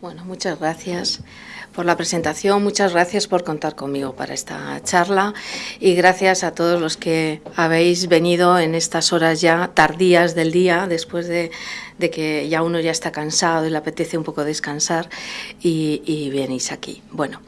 Bueno, muchas gracias por la presentación, muchas gracias por contar conmigo para esta charla y gracias a todos los que habéis venido en estas horas ya tardías del día, después de, de que ya uno ya está cansado y le apetece un poco descansar y, y venís aquí. Bueno,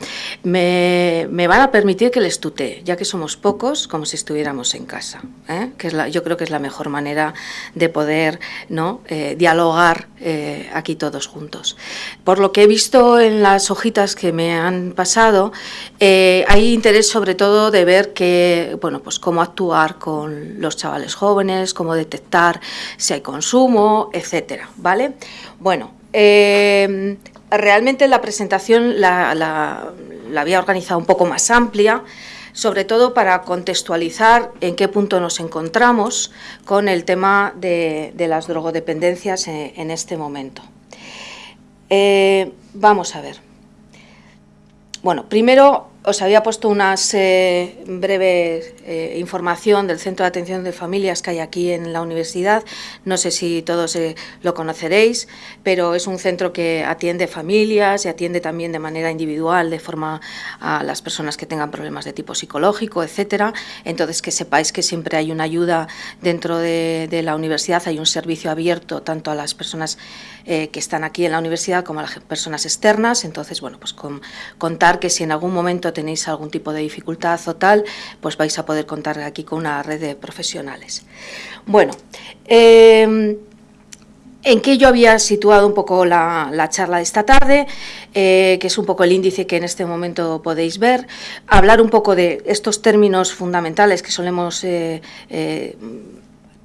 me, me, van a permitir que les tutee, ya que somos pocos, como si estuviéramos en casa, ¿eh? que es la, yo creo que es la mejor manera de poder ¿no? Eh, dialogar eh, aquí todos juntos. Por lo que he visto en las hojitas que me han pasado, eh, hay interés sobre todo de ver que, bueno, pues cómo actuar con los chavales jóvenes, cómo detectar si hay consumo, etc ¿vale? Bueno, eh, realmente la presentación la, la, había organizado un poco más amplia, sobre todo para contextualizar en qué punto nos encontramos con el tema de, de las drogodependencias en, en este momento. Eh, vamos a ver. Bueno, primero os había puesto una eh, breve eh, información del Centro de Atención de Familias que hay aquí en la universidad. No sé si todos eh, lo conoceréis, pero es un centro que atiende familias y atiende también de manera individual, de forma a las personas que tengan problemas de tipo psicológico, etcétera. Entonces, que sepáis que siempre hay una ayuda dentro de, de la universidad, hay un servicio abierto tanto a las personas eh, que están aquí en la universidad como a las personas externas. Entonces, bueno, pues con, contar que si en algún momento tenéis algún tipo de dificultad o tal, pues vais a poder contar aquí con una red de profesionales. Bueno, eh, en qué yo había situado un poco la, la charla de esta tarde, eh, que es un poco el índice que en este momento podéis ver, hablar un poco de estos términos fundamentales que solemos eh, eh,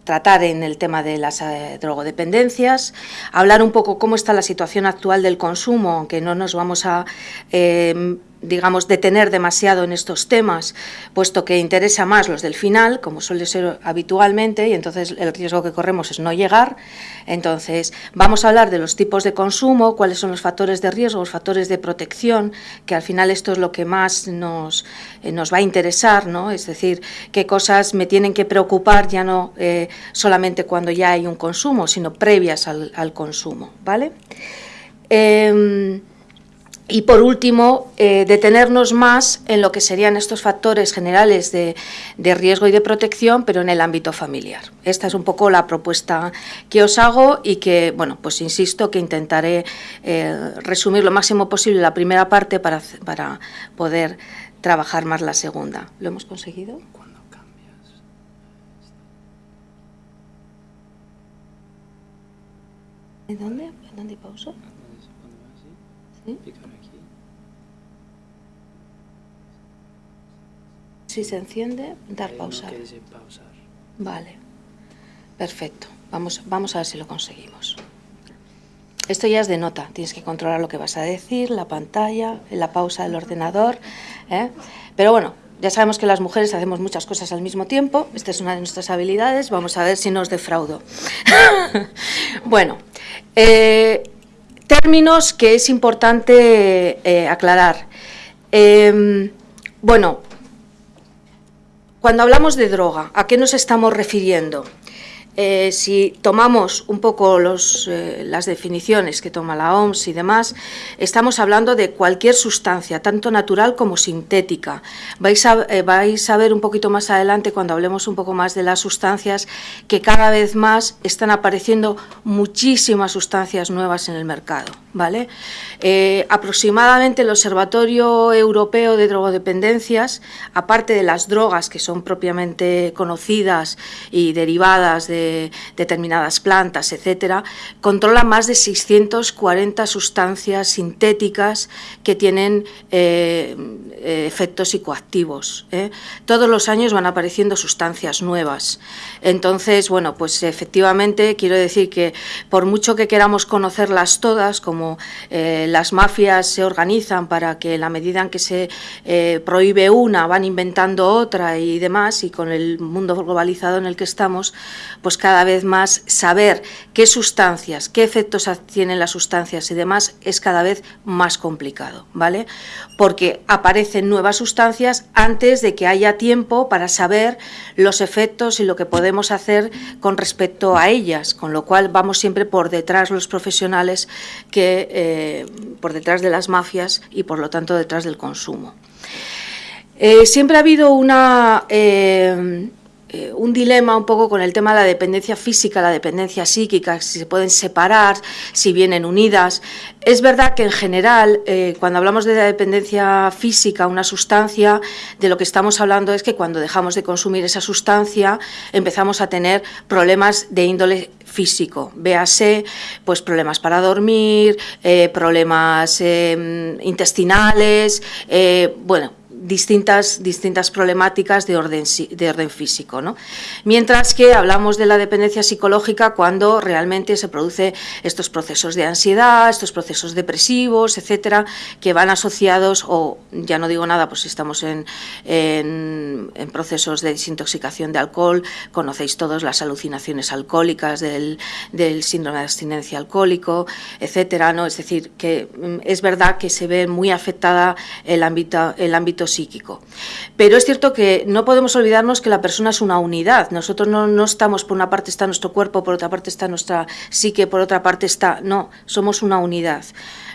tratar en el tema de las drogodependencias, hablar un poco cómo está la situación actual del consumo, aunque no nos vamos a eh, digamos, detener demasiado en estos temas, puesto que interesa más los del final, como suele ser habitualmente, y entonces el riesgo que corremos es no llegar. Entonces, vamos a hablar de los tipos de consumo, cuáles son los factores de riesgo, los factores de protección, que al final esto es lo que más nos, eh, nos va a interesar, ¿no? Es decir, qué cosas me tienen que preocupar ya no eh, solamente cuando ya hay un consumo, sino previas al, al consumo, ¿vale? Eh, y por último, eh, detenernos más en lo que serían estos factores generales de, de, riesgo y de protección, pero en el ámbito familiar. Esta es un poco la propuesta que os hago y que, bueno, pues insisto que intentaré eh, resumir lo máximo posible la primera parte para, para poder trabajar más la segunda. ¿Lo hemos conseguido? ¿Cuándo cambias? ¿De dónde? ¿Dónde pauso? ¿Sí? Si se enciende, dar pausa. No pausar. Vale, perfecto. Vamos, vamos a ver si lo conseguimos. Esto ya es de nota, tienes que controlar lo que vas a decir, la pantalla, la pausa del ordenador. ¿eh? Pero bueno, ya sabemos que las mujeres hacemos muchas cosas al mismo tiempo, esta es una de nuestras habilidades, vamos a ver si nos defraudo. bueno, eh, términos que es importante eh, aclarar. Eh, bueno, cuando hablamos de droga, ¿a qué nos estamos refiriendo? Eh, si tomamos un poco eh, las definiciones que toma la OMS y demás, estamos hablando de cualquier sustancia, tanto natural como sintética. Eh, vais a ver un poquito más adelante, cuando hablemos un poco más de las sustancias, que cada vez más están apareciendo muchísimas sustancias nuevas en el mercado. ¿Vale? Eh, aproximadamente el Observatorio Europeo de Drogodependencias, aparte de las drogas que son propiamente conocidas y derivadas de determinadas plantas, etcétera, controla más de 640 sustancias sintéticas que tienen eh, efectos psicoactivos. ¿eh? Todos los años van apareciendo sustancias nuevas. Entonces, bueno, pues efectivamente quiero decir que por mucho que queramos conocerlas todas, como eh, las mafias se organizan para que la medida en que se eh, prohíbe una van inventando otra y demás, y con el mundo globalizado en el que estamos, pues cada vez más saber qué sustancias, qué efectos tienen las sustancias y demás es cada vez más complicado, ¿vale? Porque aparecen nuevas sustancias antes de que haya tiempo para saber los efectos y lo que podemos hacer con respecto a ellas, con lo cual vamos siempre por detrás los profesionales que eh, por detrás de las mafias y por lo tanto detrás del consumo. Eh, siempre ha habido una eh, eh, un dilema un poco con el tema de la dependencia física, la dependencia psíquica, si se pueden separar, si vienen unidas. Es verdad que en general, eh, cuando hablamos de la dependencia física, una sustancia, de lo que estamos hablando es que cuando dejamos de consumir esa sustancia empezamos a tener problemas de índole físico, véase pues problemas para dormir, eh, problemas intestinales, bueno, distintas, distintas problemáticas de orden, de orden físico. ¿no? Mientras que hablamos de la dependencia psicológica cuando realmente se producen estos procesos de ansiedad, estos procesos depresivos, etcétera, que van asociados, o ya no digo nada, pues si estamos en, en, procesos de desintoxicación de alcohol, conocéis todos las alucinaciones alcohólicas del, del síndrome de abstinencia alcohólico, etcétera, ¿no? Es decir, que mm, es verdad que se ve muy afectada el ámbito, el ámbito Pero es cierto que no podemos olvidarnos que la persona es una unidad. Nosotros no, no estamos, por una parte está nuestro cuerpo, por otra parte está nuestra psique, por otra parte está... No, somos una unidad.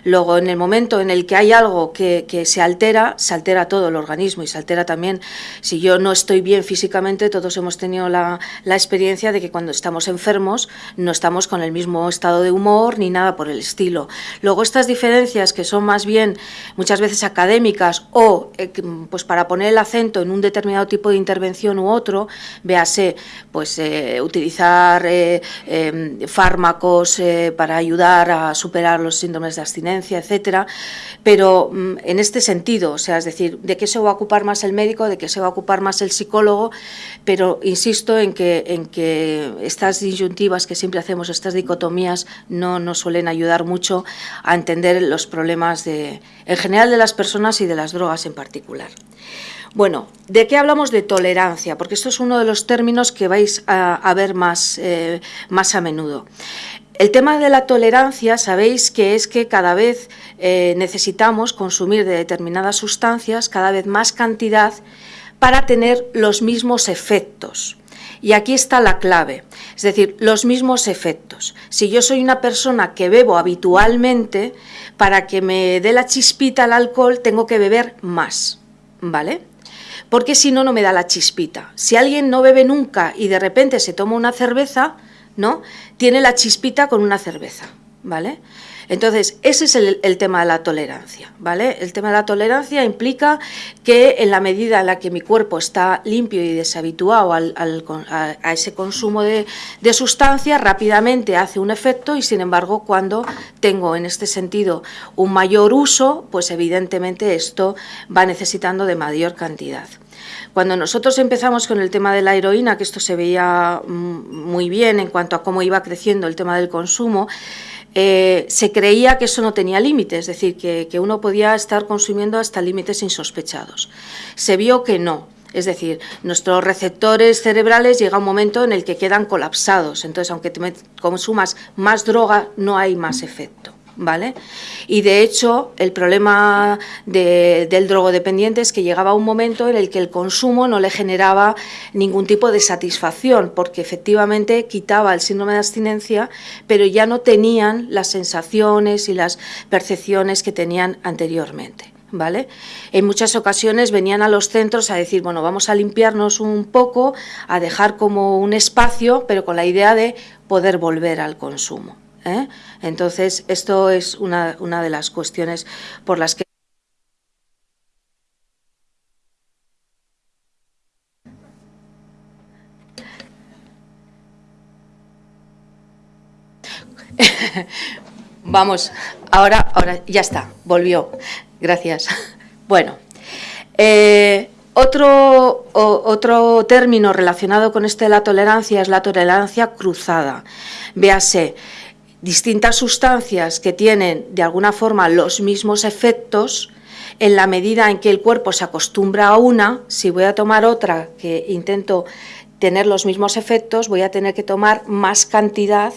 Luego, en el momento en el que hay algo que, se altera, se altera todo el organismo y se altera también, si yo no estoy bien físicamente, todos hemos tenido la, experiencia de que cuando estamos enfermos no estamos con el mismo estado de humor ni nada por el estilo. Luego, estas diferencias que son más bien muchas veces académicas o eh, pues para poner el acento en un determinado tipo de intervención u otro, véase, pues eh, utilizar eh, em, fármacos para ayudar a superar los síndromes de abstinencia, etcétera, pero mm, en este sentido, o sea, es decir, de qué se va a ocupar más el médico, de qué se va a ocupar más el psicólogo, pero insisto en que, en que estas disyuntivas que siempre hacemos, estas dicotomías, no nos suelen ayudar mucho a entender los problemas de, en general de las personas y de las drogas en particular. Bueno, ¿de qué hablamos de tolerancia? Porque esto es uno de los términos que vais a, ver más, eh, más a menudo. El tema de la tolerancia, sabéis que es que cada vez eh, necesitamos consumir de determinadas sustancias cada vez más cantidad para tener los mismos efectos. Y aquí está la clave, es decir, los mismos efectos. Si yo soy una persona que bebo habitualmente, para que me dé la chispita al alcohol tengo que beber más, ¿vale? Porque si no, no me da la chispita. Si alguien no bebe nunca y de repente se toma una cerveza, ¿no? Tiene la chispita con una cerveza, ¿vale? Entonces, ese es el, tema de la tolerancia, ¿vale? El tema de la tolerancia implica que en la medida en la que mi cuerpo está limpio y deshabituado a, ese consumo de sustancias, rápidamente hace un efecto y, sin embargo, cuando tengo en este sentido un mayor uso, pues evidentemente esto va necesitando de mayor cantidad. Cuando nosotros empezamos con el tema de la heroína, que esto se veía mm, muy bien en cuanto a cómo iba creciendo el tema del consumo, eh, se creía que eso no tenía límites, es decir, que, uno podía estar consumiendo hasta límites insospechados. Se vio que no, es decir, nuestros receptores cerebrales llega un momento en el que quedan colapsados, entonces aunque consumas más droga no hay más efecto. ¿Vale? Y de hecho, el problema del drogodependiente es que llegaba un momento en el que el consumo no le generaba ningún tipo de satisfacción, porque efectivamente quitaba el síndrome de abstinencia, pero ya no tenían las sensaciones y las percepciones que tenían anteriormente. ¿Vale? En muchas ocasiones venían a los centros a decir, bueno, vamos a limpiarnos un poco, a dejar como un espacio, pero con la idea de poder volver al consumo. ¿Eh? Entonces, esto es una, una de las cuestiones por las que Vamos, ahora, ahora ya está, volvió. Gracias. Bueno, eh, otro, otro término relacionado con este de la tolerancia es la tolerancia cruzada. Véase, distintas sustancias que tienen de alguna forma los mismos efectos, en la medida en que el cuerpo se acostumbra a una, si voy a tomar otra que intento tener los mismos efectos, voy a tener que tomar más cantidad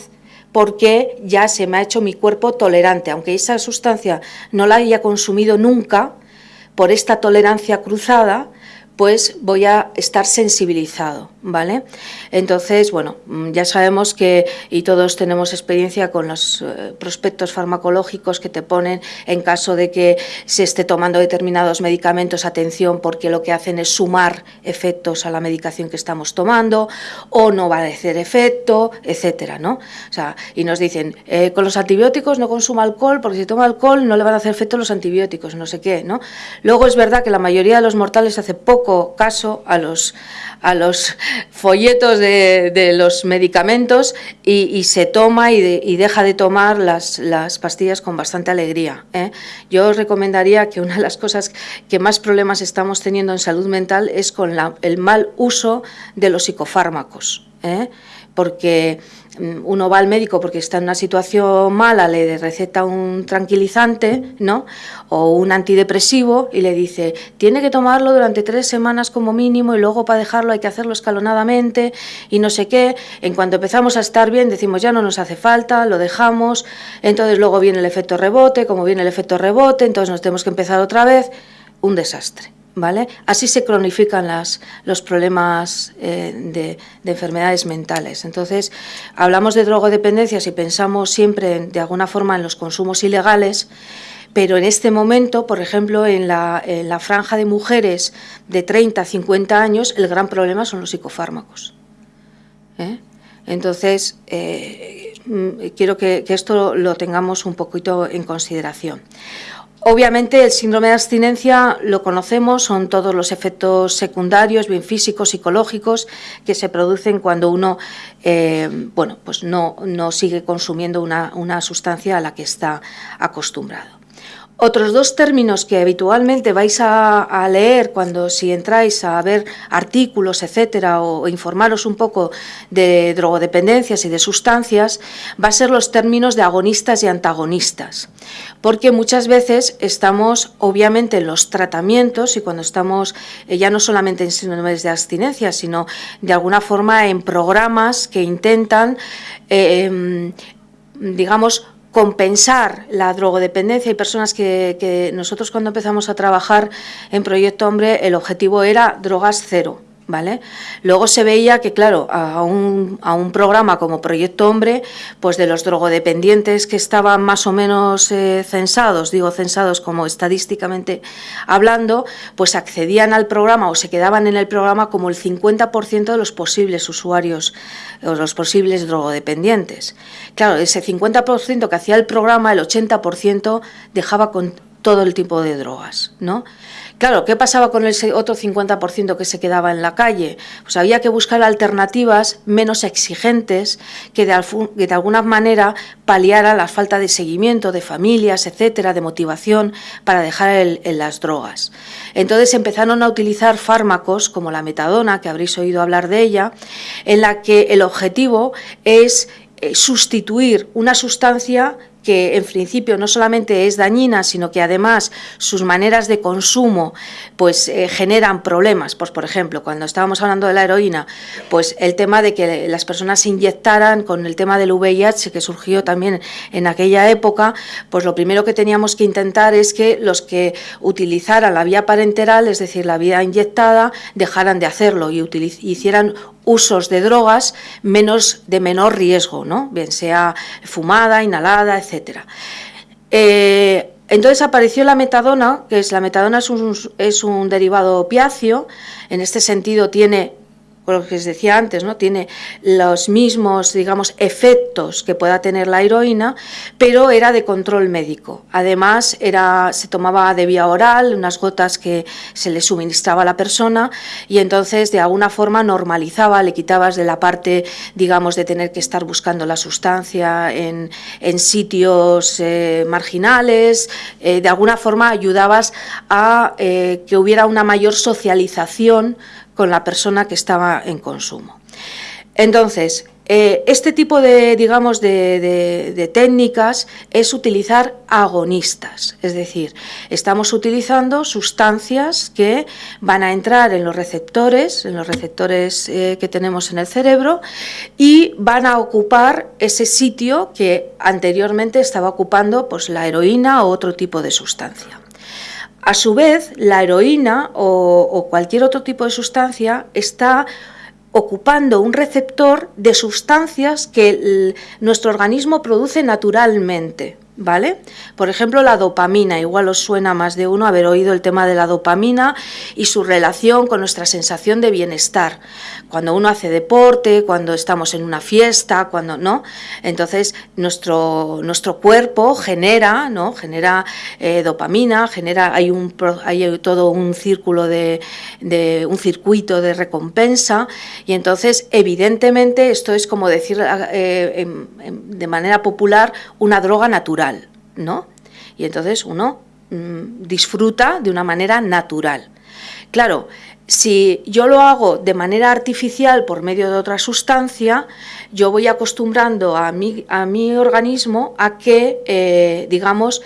porque ya se me ha hecho mi cuerpo tolerante, aunque esa sustancia no la haya consumido nunca, por esta tolerancia cruzada, pues voy a estar sensibilizado, ¿vale? Entonces, bueno, mm, ya sabemos que, y todos tenemos experiencia con los eh, prospectos farmacológicos que te ponen en caso de que se esté tomando determinados medicamentos, atención, porque lo que hacen es sumar efectos a la medicación que estamos tomando, o no va a hacer efecto, etcétera, ¿no? O sea, y nos dicen, eh, con los antibióticos no consuma alcohol, porque si toma alcohol no le van a hacer efecto los antibióticos, no sé qué, ¿no? Luego es verdad que la mayoría de los mortales hace poco caso a los, a los folletos de, los medicamentos y, se toma y, deja de tomar las, las pastillas con bastante alegría. ¿eh? Yo os recomendaría que una de las cosas que más problemas estamos teniendo en salud mental es con el mal uso de los psicofármacos. ¿eh? porque uno va al médico porque está en una situación mala, le receta un tranquilizante, ¿no? O un antidepresivo y le dice, tiene que tomarlo durante tres semanas como mínimo y luego para dejarlo hay que hacerlo escalonadamente y no sé qué. En cuanto empezamos a estar bien decimos, ya no nos hace falta, lo dejamos, entonces luego viene el efecto rebote, como viene el efecto rebote, entonces nos tenemos que empezar otra vez, un desastre. Así se cronifican las, los problemas eh, de, enfermedades mentales. Entonces, hablamos de drogodependencias y pensamos siempre, de alguna forma, en los consumos ilegales, pero en este momento, por ejemplo, en la, franja de mujeres de 30 a 50 años, el gran problema son los psicofármacos. ¿eh? Entonces, eh, mm, quiero que, que esto lo tengamos un poquito en consideración. Obviamente el síndrome de abstinencia lo conocemos, son todos los efectos secundarios, bien físicos, psicológicos, que se producen cuando uno eh, bueno, pues no, no sigue consumiendo una, una sustancia a la que está acostumbrado. Otros dos términos que habitualmente vais a, leer cuando si entráis a ver artículos, etcétera, o, informaros un poco de drogodependencias y de sustancias, va a ser los términos de agonistas y antagonistas. Porque muchas veces estamos, obviamente, en los tratamientos y cuando estamos eh, ya no solamente en síndromes de abstinencia, sino de alguna forma en programas que intentan, eh, em, digamos, compensar la drogodependencia. Hay personas que, nosotros cuando empezamos a trabajar en Proyecto Hombre, el objetivo era drogas cero. ¿Vale? Luego se veía que, claro, a un, programa como Proyecto Hombre, pues de los drogodependientes que estaban más o menos eh, censados, digo censados como estadísticamente hablando, pues accedían al programa o se quedaban en el programa como el 50% de los posibles usuarios o los posibles drogodependientes. Claro, ese 50% que hacía el programa, el 80% dejaba con todo el tipo de drogas, ¿no? Claro, ¿qué pasaba con ese otro 50% que se quedaba en la calle? Pues había que buscar alternativas menos exigentes que de, alguna manera paliaran la falta de seguimiento de familias, etcétera, de motivación para dejar las drogas. Entonces empezaron a utilizar fármacos como la metadona, que habréis oído hablar de ella, en la que el objetivo es eh, sustituir una sustancia que en principio no solamente es dañina, sino que además sus maneras de consumo pues eh, generan problemas. Pues por ejemplo, cuando estábamos hablando de la heroína, pues el tema de que las personas se inyectaran con el tema del VIH que surgió también en aquella época, pues lo primero que teníamos que intentar es que los que utilizaran la vía parenteral, es decir, la vía inyectada, dejaran de hacerlo y hicieran usos de drogas menos de menor riesgo, ¿no? bien sea fumada, inhalada, etc. Eh, entonces apareció la metadona, que es la metadona es un, es un derivado opiáceo, en este sentido tiene lo que os decía antes, ¿no? tiene los mismos, digamos, efectos que pueda tener la heroína, pero era de control médico. Además, era, se tomaba de vía oral, unas gotas que se le suministraba a la persona y entonces de alguna forma normalizaba, le quitabas de la parte, digamos, de tener que estar buscando la sustancia en, sitios eh, marginales, eh, de alguna forma ayudabas a eh, que hubiera una mayor socialización con la persona que estaba en consumo. Entonces, eh, este tipo de, digamos, de, técnicas es utilizar agonistas, es decir, estamos utilizando sustancias que van a entrar en los receptores, en los receptores eh, que tenemos en el cerebro y van a ocupar ese sitio que anteriormente estaba ocupando pues, la heroína o otro tipo de sustancia. A su vez, la heroína o, cualquier otro tipo de sustancia está ocupando un receptor de sustancias que nuestro organismo produce naturalmente. ¿vale? Por ejemplo, la dopamina, igual os suena más de uno haber oído el tema de la dopamina y su relación con nuestra sensación de bienestar. Cuando uno hace deporte, cuando estamos en una fiesta, cuando no, entonces nuestro, nuestro cuerpo genera, ¿no? Genera eh, dopamina, genera, hay un hay todo un círculo de, de, un circuito de recompensa y entonces evidentemente esto es como decir eh, de manera popular una droga natural ¿no? Y entonces uno mm, disfruta de una manera natural. Claro, si yo lo hago de manera artificial por medio de otra sustancia, yo voy acostumbrando a mi, a mi organismo a que, eh, digamos,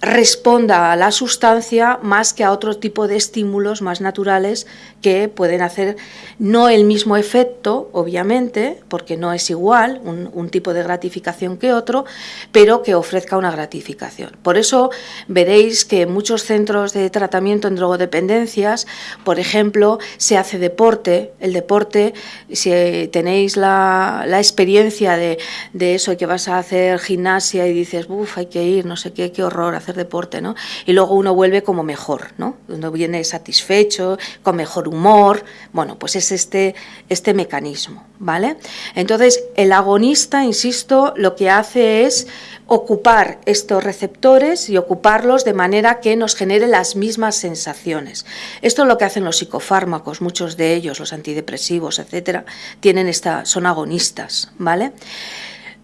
responda a la sustancia más que a otro tipo de estímulos más naturales que pueden hacer no el mismo efecto, obviamente, porque no es igual un, tipo de gratificación que otro, pero que ofrezca una gratificación. Por eso veréis que en muchos centros de tratamiento en drogodependencias, por ejemplo, se hace deporte. El deporte, si tenéis la, experiencia de, de eso, que vas a hacer gimnasia y dices, uff, hay que ir, no sé qué, qué horror hacer deporte, ¿no? Y luego uno vuelve como mejor, ¿no? Uno viene satisfecho, con mejor humor, bueno, pues es este, este mecanismo, ¿vale? Entonces, el agonista, insisto, lo que hace es ocupar estos receptores y ocuparlos de manera que nos genere las mismas sensaciones. Esto es lo que hacen los psicofármacos, muchos de ellos, los antidepresivos, etcétera, tienen esta, son agonistas, ¿vale?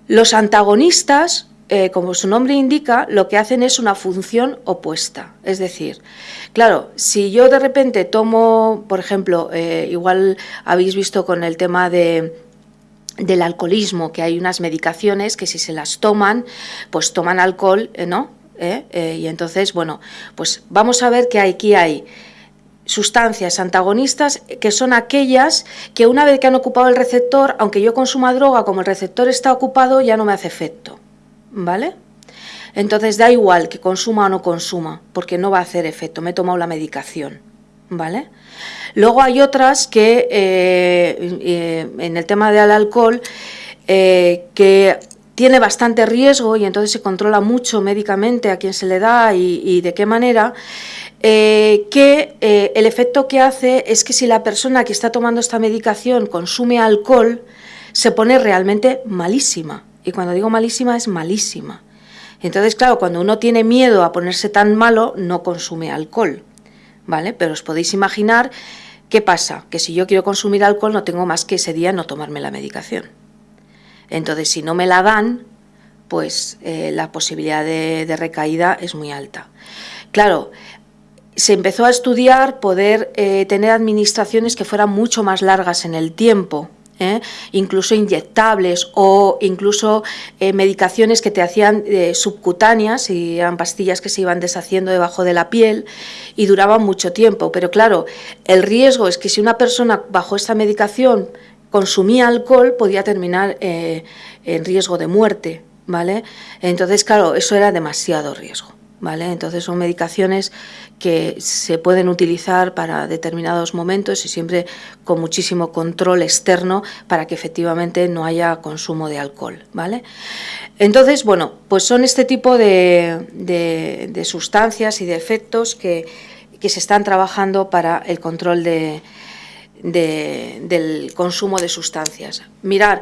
Los antagonistas eh, como su nombre indica, lo que hacen es una función opuesta. Es decir, claro, si yo de repente tomo, por ejemplo, eh, igual habéis visto con el tema de del alcoholismo, que hay unas medicaciones que si se las toman, pues toman alcohol, eh, ¿no? y entonces, bueno, pues vamos a ver que aquí hay sustancias antagonistas que son aquellas que una vez que han ocupado el receptor, aunque yo consuma droga, como el receptor está ocupado, ya no me hace efecto. ¿Vale? Entonces da igual que consuma o no consuma, porque no va a hacer efecto, me he tomado la medicación, ¿vale? Luego hay otras que, eh, eh, en el tema del alcohol, eh, que tiene bastante riesgo y entonces se controla mucho médicamente a quién se le da y, de qué manera, que el efecto que hace es que si la persona que está tomando esta medicación consume alcohol, se pone realmente malísima. Y cuando digo malísima, es malísima. Entonces, claro, cuando uno tiene miedo a ponerse tan malo, no consume alcohol. ¿Vale? Pero os podéis imaginar qué pasa, que si yo quiero consumir alcohol no tengo más que ese día no tomarme la medicación. Entonces, si no me la dan, pues eh, la posibilidad de, recaída es muy alta. Claro, se empezó a estudiar poder eh, tener administraciones que fueran mucho más largas en el tiempo, ¿eh? incluso inyectables o incluso eh, medicaciones que te hacían eh, subcutáneas y eran pastillas que se iban deshaciendo debajo de la piel y duraban mucho tiempo. Pero claro, el riesgo es que si una persona bajo esta medicación consumía alcohol podía terminar en riesgo de muerte. ¿Vale? Entonces, claro, eso era demasiado riesgo. ¿Vale? Entonces son medicaciones que se pueden utilizar para determinados momentos y siempre con muchísimo control externo para que efectivamente no haya consumo de alcohol. ¿vale? Entonces, bueno, pues son este tipo de, sustancias y de efectos que, se están trabajando para el control de, del consumo de sustancias. Mirar,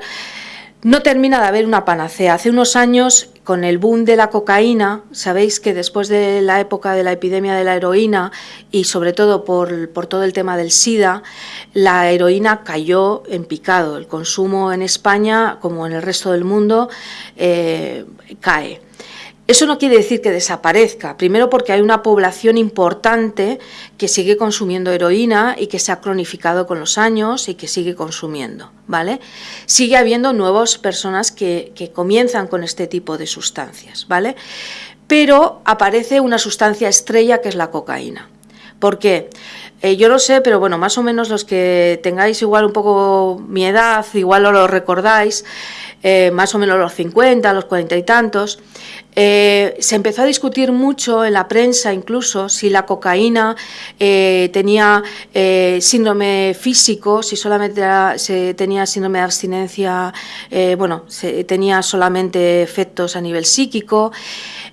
no termina de haber una panacea. Hace unos años, con el boom de la cocaína, sabéis que después de la época de la epidemia de la heroína y sobre todo por, todo el tema del SIDA, la heroína cayó en picado. El consumo en España, como en el resto del mundo, eh, cae. Eso no quiere decir que desaparezca, primero porque hay una población importante que sigue consumiendo heroína y que se ha cronificado con los años y que sigue consumiendo, ¿vale? Sigue habiendo nuevas personas que, comienzan con este tipo de sustancias, ¿vale? Pero aparece una sustancia estrella que es la cocaína. ¿Por qué? Eh, yo lo sé, pero bueno, más o menos los que tengáis igual un poco mi edad, igual lo recordáis, eh, más o menos los 50, los 40 y tantos, eh, se empezó a discutir mucho en la prensa incluso si la cocaína eh, tenía síndrome físico, si solamente se tenía síndrome de abstinencia, bueno, se, tenía solamente efectos a nivel psíquico.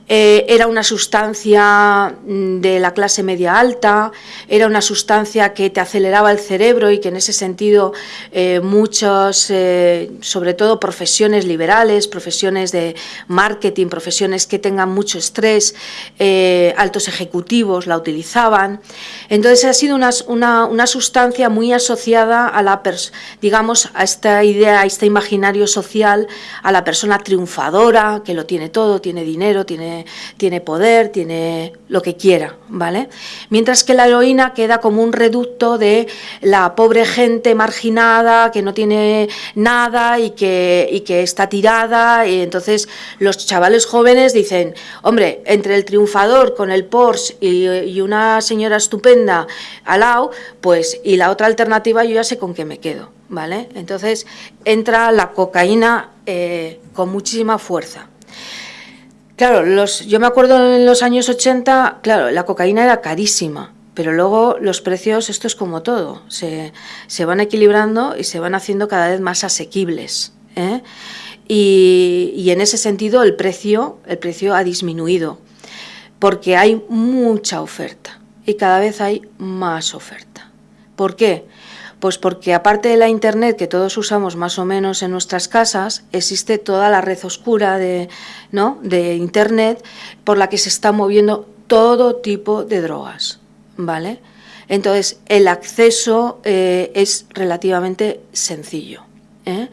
Eh, era una sustancia mm, de la clase media alta, era una sustancia que te aceleraba el cerebro y que en ese sentido eh, muchos, eh, sobre todo profesiones liberales, profesiones de marketing, profesiones que tengan mucho estrés, altos ejecutivos la utilizaban. Entonces ha sido una, una sustancia muy asociada a la, digamos, a esta idea, a este imaginario social, a la persona triunfadora, que lo tiene todo, tiene dinero, tiene tiene, poder, tiene lo que quiera, ¿vale? Mientras que la heroína queda como un reducto de la pobre gente marginada que no tiene nada y que, que está tirada y entonces los chavales jóvenes dicen, hombre, entre el triunfador con el Porsche y, una señora estupenda al lado, pues y la otra alternativa yo ya sé con qué me quedo, ¿vale? Entonces entra la cocaína eh, con muchísima fuerza. Claro, los, yo me acuerdo en los años 80, claro, la cocaína era carísima, pero luego los precios, esto es como todo, se, van equilibrando y se van haciendo cada vez más asequibles. ¿eh? Y, en ese sentido el precio, el precio ha disminuido, porque hay mucha oferta y cada vez hay más oferta. ¿Por qué? Pues porque aparte de la Internet que todos usamos más o menos en nuestras casas, existe toda la red oscura de, ¿no? de Internet por la que se está moviendo todo tipo de drogas, ¿vale? Entonces, el acceso eh, es relativamente sencillo. ¿eh?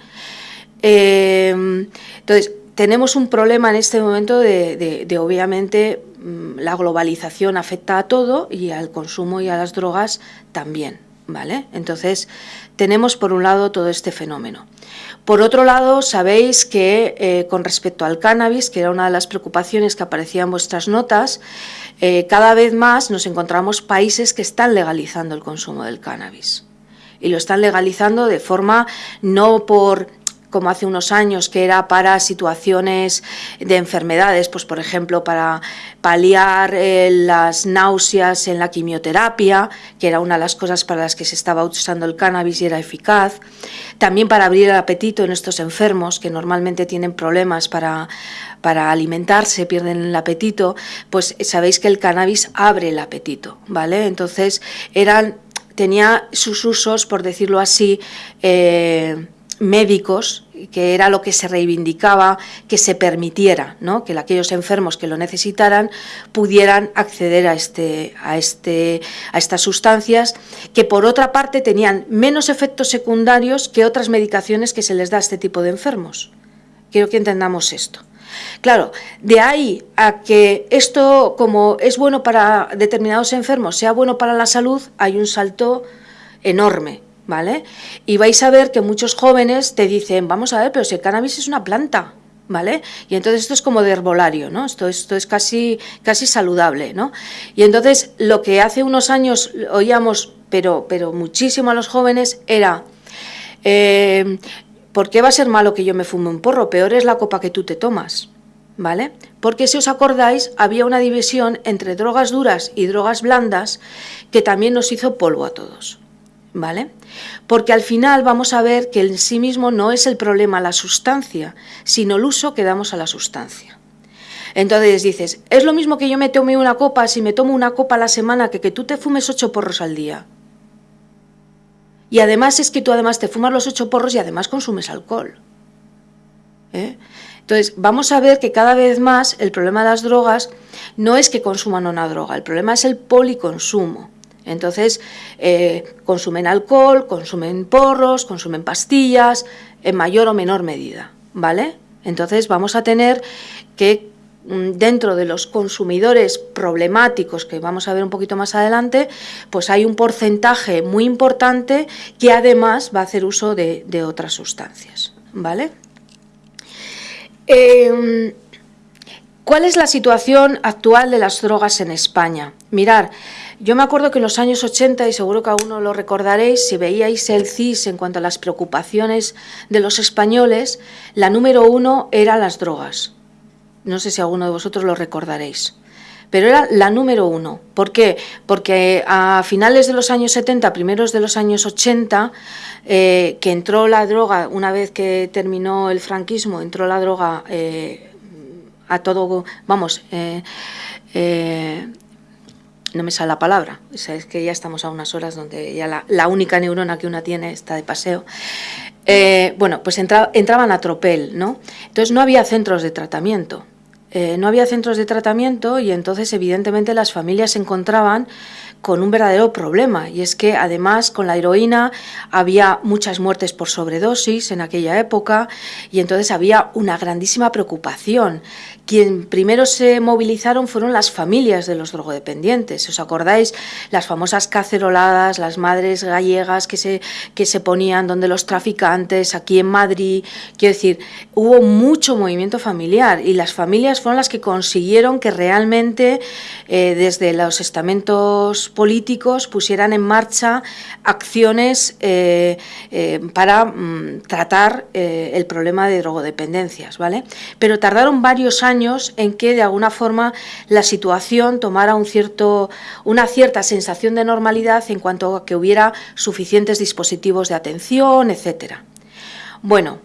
Em, entonces, tenemos un problema en este momento de, obviamente, mm, la globalización afecta a todo y al consumo y a las drogas también. ¿vale? Entonces, tenemos por un lado todo este fenómeno. Por otro lado, sabéis que eh, con respecto al cannabis, que era una de las preocupaciones que aparecía en vuestras notas, eh, cada vez más nos encontramos países que están legalizando el consumo del cannabis. Y lo están legalizando de forma no por como hace unos años, que era para situaciones de enfermedades, pues por ejemplo para paliar eh, las náuseas en la quimioterapia, que era una de las cosas para las que se estaba usando el cannabis y era eficaz, también para abrir el apetito en estos enfermos que normalmente tienen problemas para, para alimentarse, pierden el apetito, pues sabéis que el cannabis abre el apetito, ¿vale? Entonces eran tenía sus usos, por decirlo así, eh, médicos, que era lo que se reivindicaba, que se permitiera, que aquellos enfermos que lo necesitaran pudieran acceder a, este, a, este, a estas sustancias, que por otra parte tenían menos efectos secundarios que otras medicaciones que se les da a este tipo de enfermos. Quiero que entendamos esto. Claro, de ahí a que esto, como es bueno para determinados enfermos, sea bueno para la salud, hay un salto enorme. ¿Vale? Y vais a ver que muchos jóvenes te dicen, vamos a ver, pero si el cannabis es una planta, ¿vale? Y entonces esto es como de herbolario, ¿no? Esto, esto es casi, casi saludable, ¿no? Y entonces lo que hace unos años oíamos, pero, pero muchísimo a los jóvenes, era... Eh, ¿Por qué va a ser malo que yo me fume un porro? Peor es la copa que tú te tomas. ¿Vale? Porque si os acordáis, había una división entre drogas duras y drogas blandas que también nos hizo polvo a todos. ¿Vale? Porque al final vamos a ver que en sí mismo no es el problema la sustancia, sino el uso que damos a la sustancia. Entonces dices, es lo mismo que yo me tome una copa si me tomo una copa a la semana que que tú te fumes ocho porros al día. Y además es que tú además te fumas los ocho porros y además consumes alcohol. ¿eh? Entonces, vamos a ver que cada vez más el problema de las drogas no es que consuman una droga, el problema es el policonsumo. Entonces, eh, consumen alcohol, consumen porros, consumen pastillas, en mayor o menor medida, ¿vale? Entonces vamos a tener que mm, dentro de los consumidores problemáticos que vamos a ver un poquito más adelante, pues hay un porcentaje muy importante que además va a hacer uso de, otras sustancias. ¿vale? Em, ¿Cuál es la situación actual de las drogas en España? Mirar, yo me acuerdo que en los años 80, y seguro que aún no lo recordaréis, si veíais el CIS en cuanto a las preocupaciones de los españoles, la número uno era las drogas. No sé si alguno de vosotros lo recordaréis. Pero era la número uno. ¿Por qué? Porque a finales de los años 70, primeros de los años 80, eh, que entró la droga, una vez que terminó el franquismo, entró la droga eh, a todo, vamos, eh, no me sale la palabra, es que ya estamos a unas horas donde ya la, única neurona que una tiene está de paseo. Eh, bueno, pues entraban a tropel, ¿no? Entonces no había centros de tratamiento. Eh, no había centros de tratamiento y entonces evidentemente las familias se encontraban con un verdadero problema y es que además con la heroína había muchas muertes por sobredosis en aquella época y entonces había una grandísima preocupación. Quien primero se movilizaron fueron las familias de los drogodependientes. ¿Os acordáis? Las famosas caceroladas, las madres gallegas que se, que se ponían donde los traficantes, aquí en Madrid. Quiero decir, hubo mucho movimiento familiar y las familias fueron las que consiguieron que realmente eh, desde los estamentos políticos pusieran en marcha acciones eh, eh, para mm, tratar el problema de drogodependencias, ¿vale? Pero tardaron varios años en que de alguna forma la situación tomara una cierta sensación de normalidad en cuanto a que hubiera suficientes dispositivos de atención, etcétera. Bueno,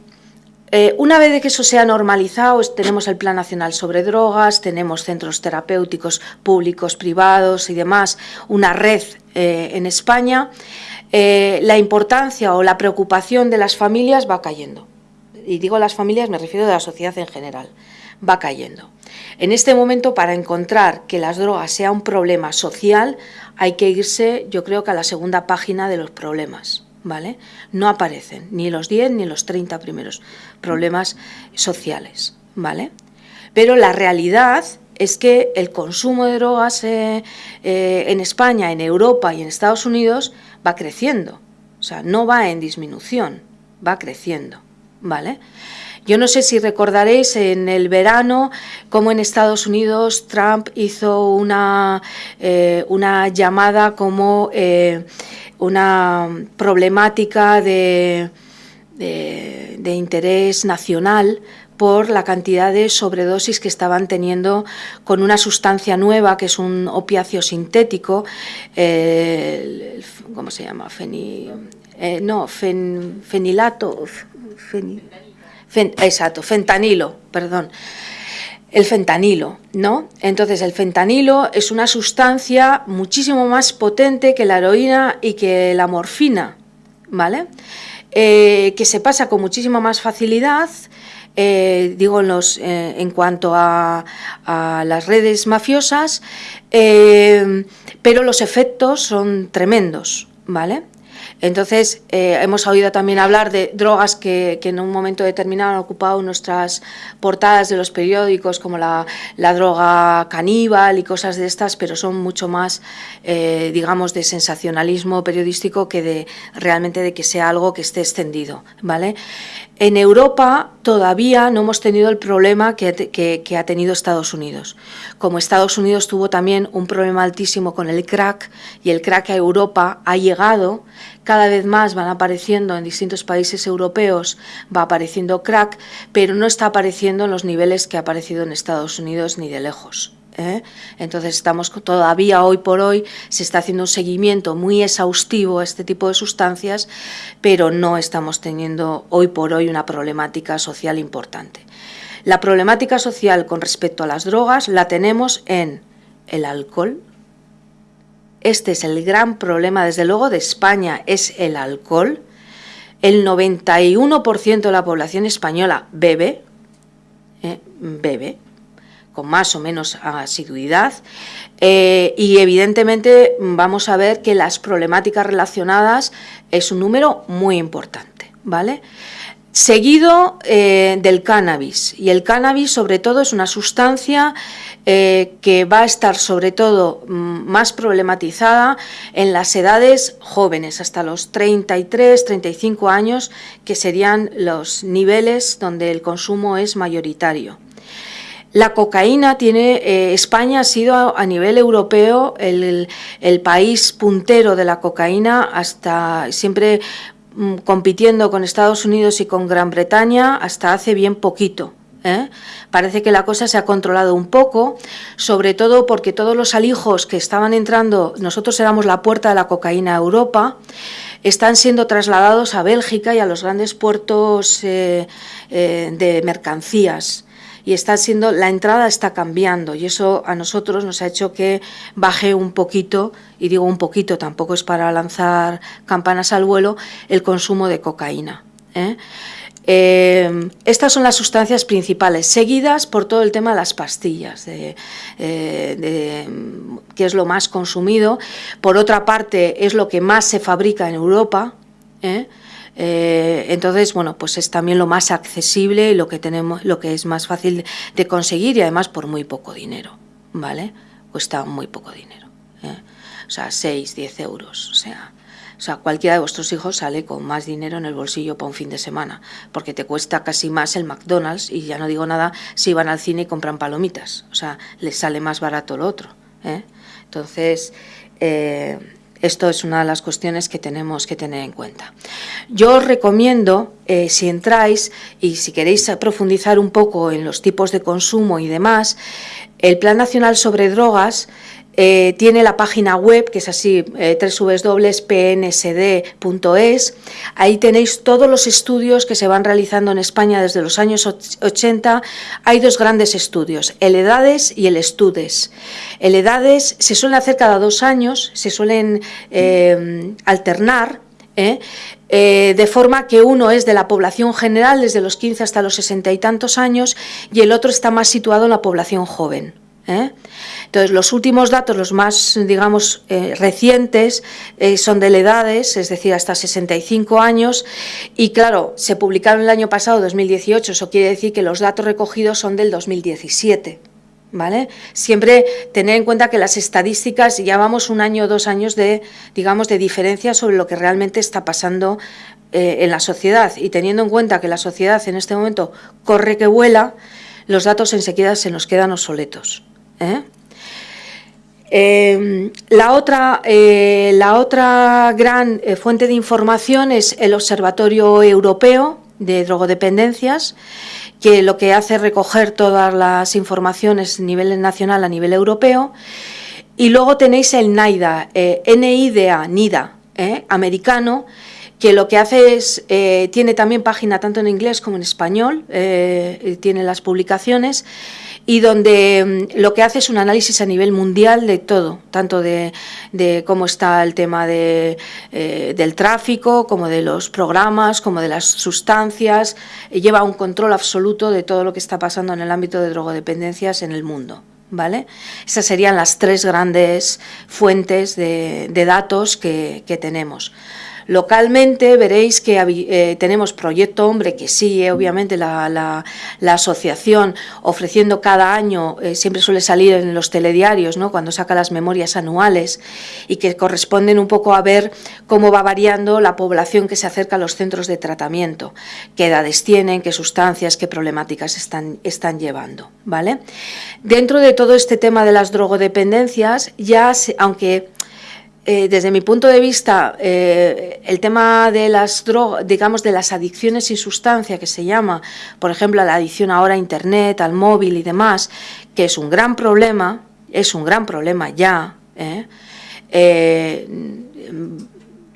eh, una vez que eso se ha normalizado, tenemos el Plan Nacional sobre Drogas, tenemos centros terapéuticos públicos, privados y demás, una red eh, en España, eh, la importancia o la preocupación de las familias va cayendo. Y digo las familias, me refiero a la sociedad en general va cayendo. En este momento, para encontrar que las drogas sea un problema social, hay que irse, yo creo que a la segunda página de los problemas. ¿Vale? No aparecen ni los 10 ni los 30 primeros problemas sociales, ¿vale? Pero la realidad es que el consumo de drogas eh, eh, en España, en Europa y en Estados Unidos va creciendo. O sea, no va en disminución, va creciendo, ¿vale? Yo no sé si recordaréis en el verano cómo en Estados Unidos Trump hizo una, eh, una llamada como eh, una problemática de, de, interés nacional por la cantidad de sobredosis que estaban teniendo con una sustancia nueva que es un opiáceo sintético, eh, ¿cómo se llama? Feni, no, fenilato, exacto, fentanilo, perdón. El fentanilo, ¿no? Entonces, el fentanilo es una sustancia muchísimo más potente que la heroína y que la morfina, ¿vale? Eh, que se pasa con muchísima más facilidad, eh, digo en, eh, cuanto a, a, las redes mafiosas, pero los efectos son tremendos, ¿vale? Entonces, eh, hemos oído también hablar de drogas que, en un momento determinado han ocupado nuestras portadas de los periódicos, como la, droga caníbal y cosas de estas, pero son mucho más, eh, digamos, de sensacionalismo periodístico que de realmente de que sea algo que esté extendido. ¿vale? En Europa todavía no hemos tenido el problema que, ha tenido Estados Unidos. Como Estados Unidos tuvo también un problema altísimo con el crack y el crack a Europa ha llegado, cada vez más van apareciendo en distintos países europeos, va apareciendo crack, pero no está apareciendo en los niveles que ha aparecido en Estados Unidos ni de lejos. ¿eh? Entonces estamos todavía hoy por hoy, se está haciendo un seguimiento muy exhaustivo a este tipo de sustancias, pero no estamos teniendo hoy por hoy una problemática social importante. La problemática social con respecto a las drogas la tenemos en el alcohol. Este es el gran problema, desde luego, de España, es el alcohol. El 91% de la población española bebe, ¿eh? bebe, con más o menos asiduidad eh, y evidentemente vamos a ver que las problemáticas relacionadas es un número muy importante, ¿vale? Seguido eh, del cannabis. Y el cannabis, sobre todo, es una sustancia eh, que va a estar, sobre todo, mm, más problematizada en las edades jóvenes, hasta los 33, 35 años, que serían los niveles donde el consumo es mayoritario. La cocaína tiene, eh, España ha sido a, nivel europeo el, país puntero de la cocaína hasta siempre compitiendo con Estados Unidos y con Gran Bretaña hasta hace bien poquito. ¿eh? Parece que la cosa se ha controlado un poco, sobre todo porque todos los alijos que estaban entrando, nosotros éramos la puerta de la cocaína a Europa, están siendo trasladados a Bélgica y a los grandes puertos eh, eh, de mercancías y está siendo, la entrada está cambiando y eso a nosotros nos ha hecho que baje un poquito, y digo un poquito, tampoco es para lanzar campanas al vuelo, el consumo de cocaína. ¿eh? Eh, estas son las sustancias principales, seguidas por todo el tema de las pastillas, de, eh, que es lo más consumido. Por otra parte, es lo que más se fabrica en Europa. Entonces, bueno, pues es también lo más accesible y lo que tenemos, lo que es más fácil de conseguir y además por muy poco dinero, ¿vale? Cuesta muy poco dinero, ¿eh? o sea, 6, 10 euros, o sea, o sea, cualquiera de vuestros hijos sale con más dinero en el bolsillo para un fin de semana, porque te cuesta casi más el McDonald's y ya no digo nada si van al cine y compran palomitas, o sea, les sale más barato lo otro. ¿eh? Entonces, eh, esto es una de las cuestiones que tenemos que tener en cuenta. Yo os recomiendo, eh, si entráis y si queréis profundizar un poco en los tipos de consumo y demás, el Plan Nacional sobre Drogas eh, tiene la página web, que es así, eh, www.pnsd.es. Ahí tenéis todos los estudios que se van realizando en España desde los años 80. Hay dos grandes estudios, el EDADES y el ESTUDES. El EDADES se suele hacer cada dos años, se suelen eh, alternar, de forma que uno es de la población general desde los 15 hasta los 60 y tantos años y el otro está más situado en la población joven. ¿Eh? Entonces, los últimos datos, los más, digamos, eh, recientes, eh, son de edades, es decir, hasta 65 años, y claro, se publicaron el año pasado, 2018, eso quiere decir que los datos recogidos son del 2017. ¿Vale? Siempre tener en cuenta que las estadísticas llevamos un año o dos años de, digamos, de diferencia sobre lo que realmente está pasando en la sociedad y teniendo en cuenta que la sociedad en este momento corre que vuela, los datos enseguida se nos quedan obsoletos. ¿Eh? Em, la, otra, eh, la otra gran eh, fuente de información es el Observatorio Europeo de Drogodependencias, que lo que hace es recoger todas las informaciones a nivel nacional, a nivel europeo. Y luego tenéis el NIDA, NIDA, NIDA, americano, que lo que hace es, tiene también página tanto en inglés como en español, tiene las publicaciones, y donde mm, lo que hace es un análisis a nivel mundial de todo, tanto de, cómo está el tema de, eh, del tráfico, como de los programas, como de las sustancias, lleva un control absoluto de todo lo que está pasando en el ámbito de drogodependencias en el mundo. ¿Vale? Esas serían las tres grandes fuentes de, datos que tenemos. Localmente veréis que eh, tenemos Proyecto Hombre, que sigue obviamente la, asociación ofreciendo cada año, eh, siempre suele salir en los telediarios, ¿no? cuando saca las memorias anuales y que corresponden un poco a ver cómo va variando la población que se acerca a los centros de tratamiento, qué edades tienen, qué sustancias, qué problemáticas están, están llevando. ¿vale? Dentro de todo este tema de las drogodependencias, ya aunque eh, desde mi punto de vista, eh, el tema de las drogas, digamos, de las adicciones y sustancia, que se llama, por ejemplo, la adicción ahora a Internet, al móvil y demás, que es un gran problema, es un gran problema ya, ¿eh?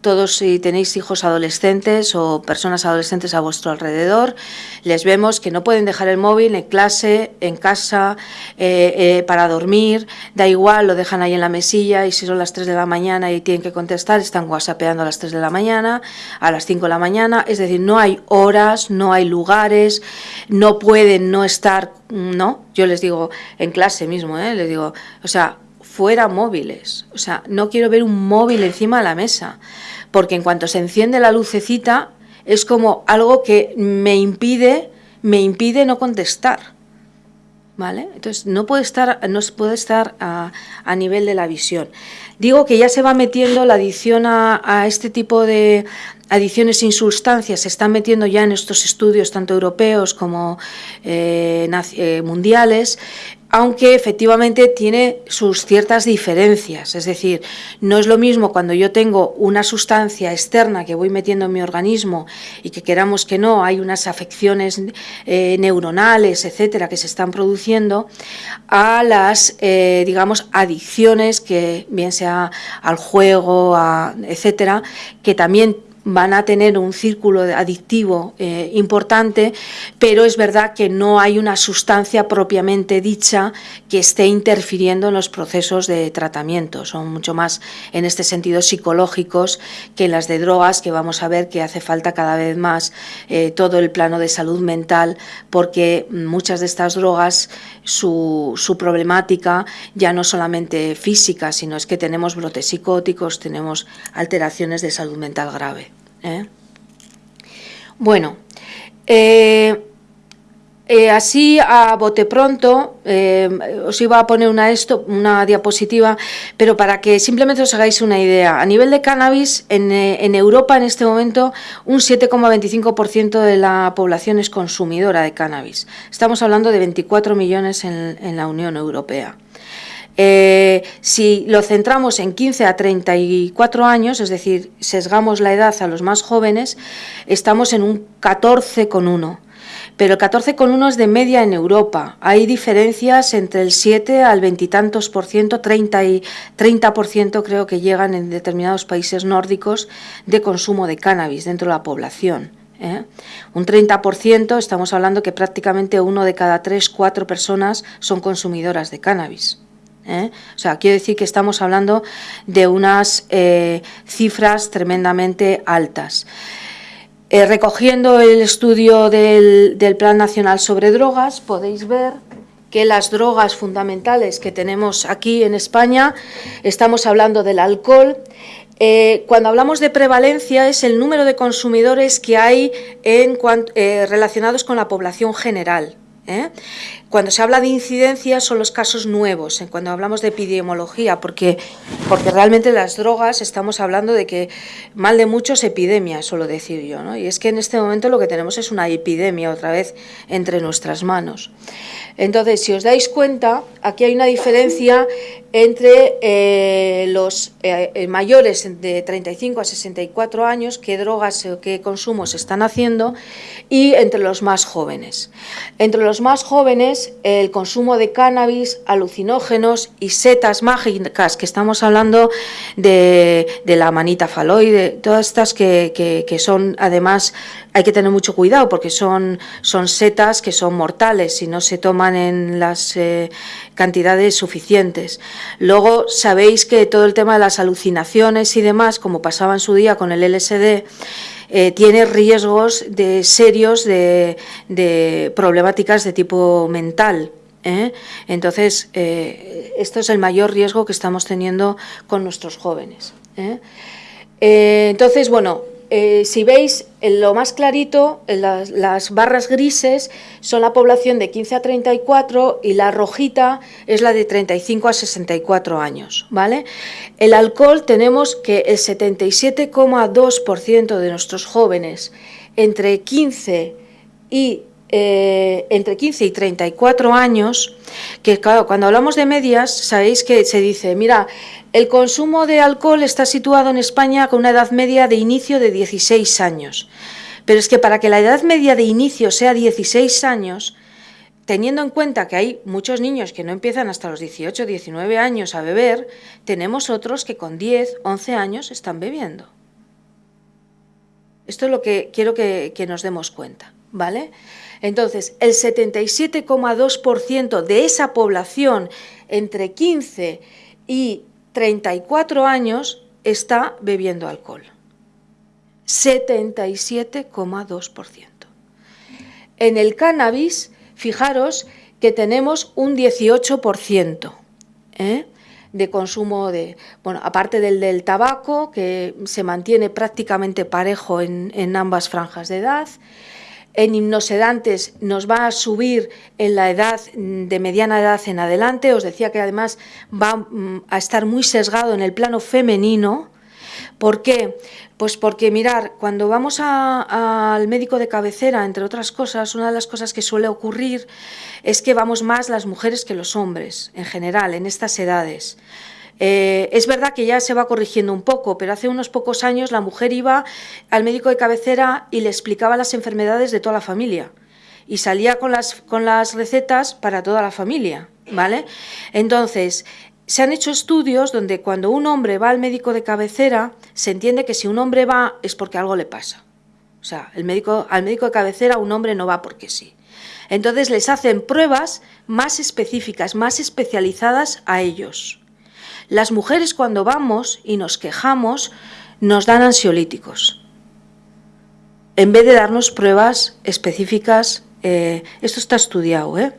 Todos si tenéis hijos adolescentes o personas adolescentes a vuestro alrededor, les vemos que no pueden dejar el móvil en clase, en casa, eh, eh, para dormir, da igual, lo dejan ahí en la mesilla y si son las 3 de la mañana y tienen que contestar, están whatsappeando a las 3 de la mañana, a las 5 de la mañana, es decir, no hay horas, no hay lugares, no pueden no estar, no, yo les digo en clase mismo, ¿eh? les digo, o sea, fuera móviles, o sea, no quiero ver un móvil encima de la mesa porque en cuanto se enciende la lucecita, es como algo que me impide, me impide no contestar. ¿Vale? Entonces no puede estar, no puede estar a, nivel de la visión. Digo que ya se va metiendo la adición a, este tipo de adiciones sin sustancias, se están metiendo ya en estos estudios tanto europeos como eh, eh, mundiales, aunque efectivamente tiene sus ciertas diferencias. Es decir, no es lo mismo cuando yo tengo una sustancia externa que voy metiendo en mi organismo y que queramos que no, hay unas afecciones eh, neuronales, etcétera, que se están produciendo, a las, eh, digamos, adicciones que bien sea al juego, etcétera, que también van a tener un círculo adictivo eh, importante, pero es verdad que no hay una sustancia propiamente dicha que esté interfiriendo en los procesos de tratamiento. Son mucho más, en este sentido, psicológicos que las de drogas, que vamos a ver que hace falta cada vez más eh, todo el plano de salud mental, porque muchas de estas drogas, su, su problemática ya no solamente física, sino es que tenemos brotes psicóticos, tenemos alteraciones de salud mental grave. ¿Eh? Bueno, eh, eh, así a bote pronto, os iba a poner una, esto, una diapositiva, pero para que simplemente os hagáis una idea. A nivel de cannabis, en, Europa en este momento un 7,25% de la población es consumidora de cannabis. Estamos hablando de 24 millones en la Unión Europea. Eh, si lo centramos en 15 a 34 años, es decir, sesgamos la edad a los más jóvenes, estamos en un 14,1. Pero el 14,1 es de media en Europa. Hay diferencias entre el 7 al veintitantos por ciento, 30, y, 30 por ciento creo que llegan en determinados países nórdicos de consumo de cannabis dentro de la población. ¿eh? Un 30%, estamos hablando que prácticamente uno de cada tres, cuatro personas son consumidoras de cannabis. ¿Eh? O sea, quiero decir que estamos hablando de unas eh, cifras tremendamente altas. Eh, recogiendo el estudio del, Plan Nacional sobre Drogas, podéis ver que las drogas fundamentales que tenemos aquí en España, estamos hablando del alcohol, cuando hablamos de prevalencia es el número de consumidores que hay relacionados con la población general. Cuando se habla de incidencia son los casos nuevos, cuando hablamos de epidemiología, porque, porque realmente las drogas estamos hablando de que mal de muchos epidemia, suelo decir yo, ¿no? y es que en este momento lo que tenemos es una epidemia otra vez entre nuestras manos. Entonces, si os dais cuenta, aquí hay una diferencia entre eh, los eh, eh, mayores de 35 a 64 años, qué drogas o qué consumos están haciendo, y entre los más jóvenes. Entre los más jóvenes, el consumo de cannabis, alucinógenos y setas mágicas, que estamos hablando de, la manita faloide, todas estas que, que son además hay que tener mucho cuidado porque son, son setas que son mortales si no se toman en las eh, cantidades suficientes. Luego sabéis que todo el tema de las alucinaciones y demás, como pasaba en su día con el LSD, eh, tiene riesgos de serios de, problemáticas de tipo mental. ¿eh? Entonces, esto es el mayor riesgo que estamos teniendo con nuestros jóvenes. entonces, bueno, eh, si veis, lo más clarito, las, barras grises son la población de 15 a 34 y la rojita es la de 35 a 64 años. ¿vale? El alcohol tenemos que el 77,2% de nuestros jóvenes entre 15 y eh, entre 15 y 34 años, que claro, cuando hablamos de medias, sabéis que se dice, mira, el consumo de alcohol está situado en España con una edad media de inicio de 16 años. Pero es que para que la edad media de inicio sea 16 años, teniendo en cuenta que hay muchos niños que no empiezan hasta los 18, 19 años a beber, tenemos otros que con 10, 11 años están bebiendo. Esto es lo que quiero que, que nos demos cuenta, ¿vale? Entonces, el 77,2% de esa población entre 15 y 34 años está bebiendo alcohol. 77,2%. En el cannabis, fijaros que tenemos un 18%. ¿eh? de consumo de, bueno, aparte del del tabaco, que se mantiene prácticamente parejo en, en ambas franjas de edad, en hipnosedantes nos va a subir en la edad de mediana edad en adelante, os decía que además va mm, a estar muy sesgado en el plano femenino, ¿por qué? Pues porque mirar, cuando vamos al médico de cabecera, entre otras cosas, una de las cosas que suele ocurrir es que vamos más las mujeres que los hombres, en general, en estas edades. Eh, es verdad que ya se va corrigiendo un poco, pero hace unos pocos años la mujer iba al médico de cabecera y le explicaba las enfermedades de toda la familia y salía con las, recetas para toda la familia, ¿vale? Entonces, se han hecho estudios donde cuando un hombre va al médico de cabecera, se entiende que si un hombre va es porque algo le pasa. O sea, el médico, al médico de cabecera un hombre no va porque sí. Entonces les hacen pruebas más específicas, más especializadas a ellos. Las mujeres cuando vamos y nos quejamos nos dan ansiolíticos. En vez de darnos pruebas específicas, eh, esto está estudiado, ¿eh?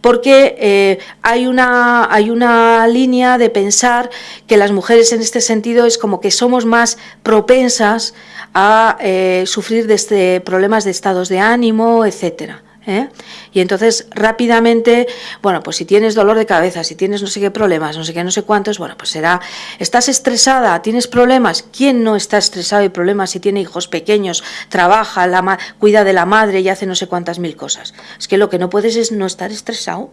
porque eh, hay, una, hay una línea de pensar que las mujeres en este sentido es como que somos más propensas a sufrir de este, problemas de estados de ánimo, etcétera. ¿Eh? Y entonces rápidamente, bueno, pues si tienes dolor de cabeza, si tienes no sé qué problemas, no sé qué, no sé cuántos, bueno, pues será, estás estresada, tienes problemas, ¿quién no está estresado y problemas si tiene hijos pequeños, trabaja, la cuida de la madre y hace no sé cuántas mil cosas? Es que lo que no puedes es no estar estresado,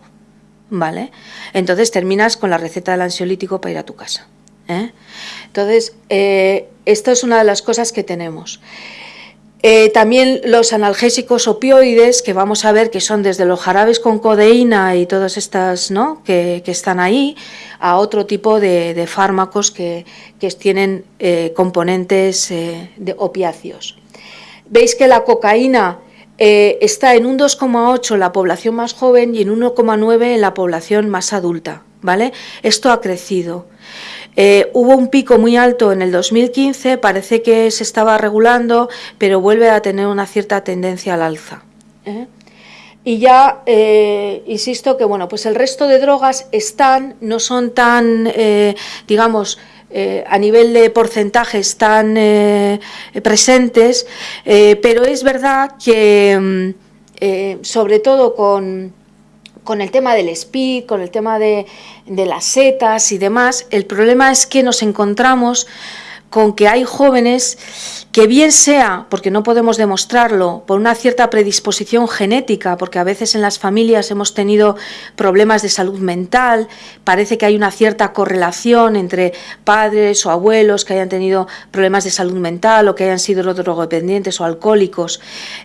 ¿vale? Entonces terminas con la receta del ansiolítico para ir a tu casa. ¿eh? Entonces, eh, esto es una de las cosas que tenemos. Eh, también los analgésicos opioides, que vamos a ver que son desde los jarabes con codeína y todas estas que, están ahí, a otro tipo de, fármacos que, tienen eh, componentes eh, opiáceos. Veis que la cocaína está en un 2,8 en la población más joven y en 1,9 en la población más adulta. ¿vale? Esto ha crecido. Eh, hubo un pico muy alto en el 2015, parece que se estaba regulando, pero vuelve a tener una cierta tendencia al alza. ¿eh? Y ya eh, insisto que bueno, pues el resto de drogas están, no son tan, digamos, a nivel de porcentajes tan presentes, pero es verdad que mm, sobre todo con con el tema del speed, con el tema de, de, las setas y demás, el problema es que nos encontramos con que hay jóvenes que bien sea, porque no podemos demostrarlo, por una cierta predisposición genética, porque a veces en las familias hemos tenido problemas de salud mental, parece que hay una cierta correlación entre padres o abuelos que hayan tenido problemas de salud mental o que hayan sido drogodependientes o alcohólicos,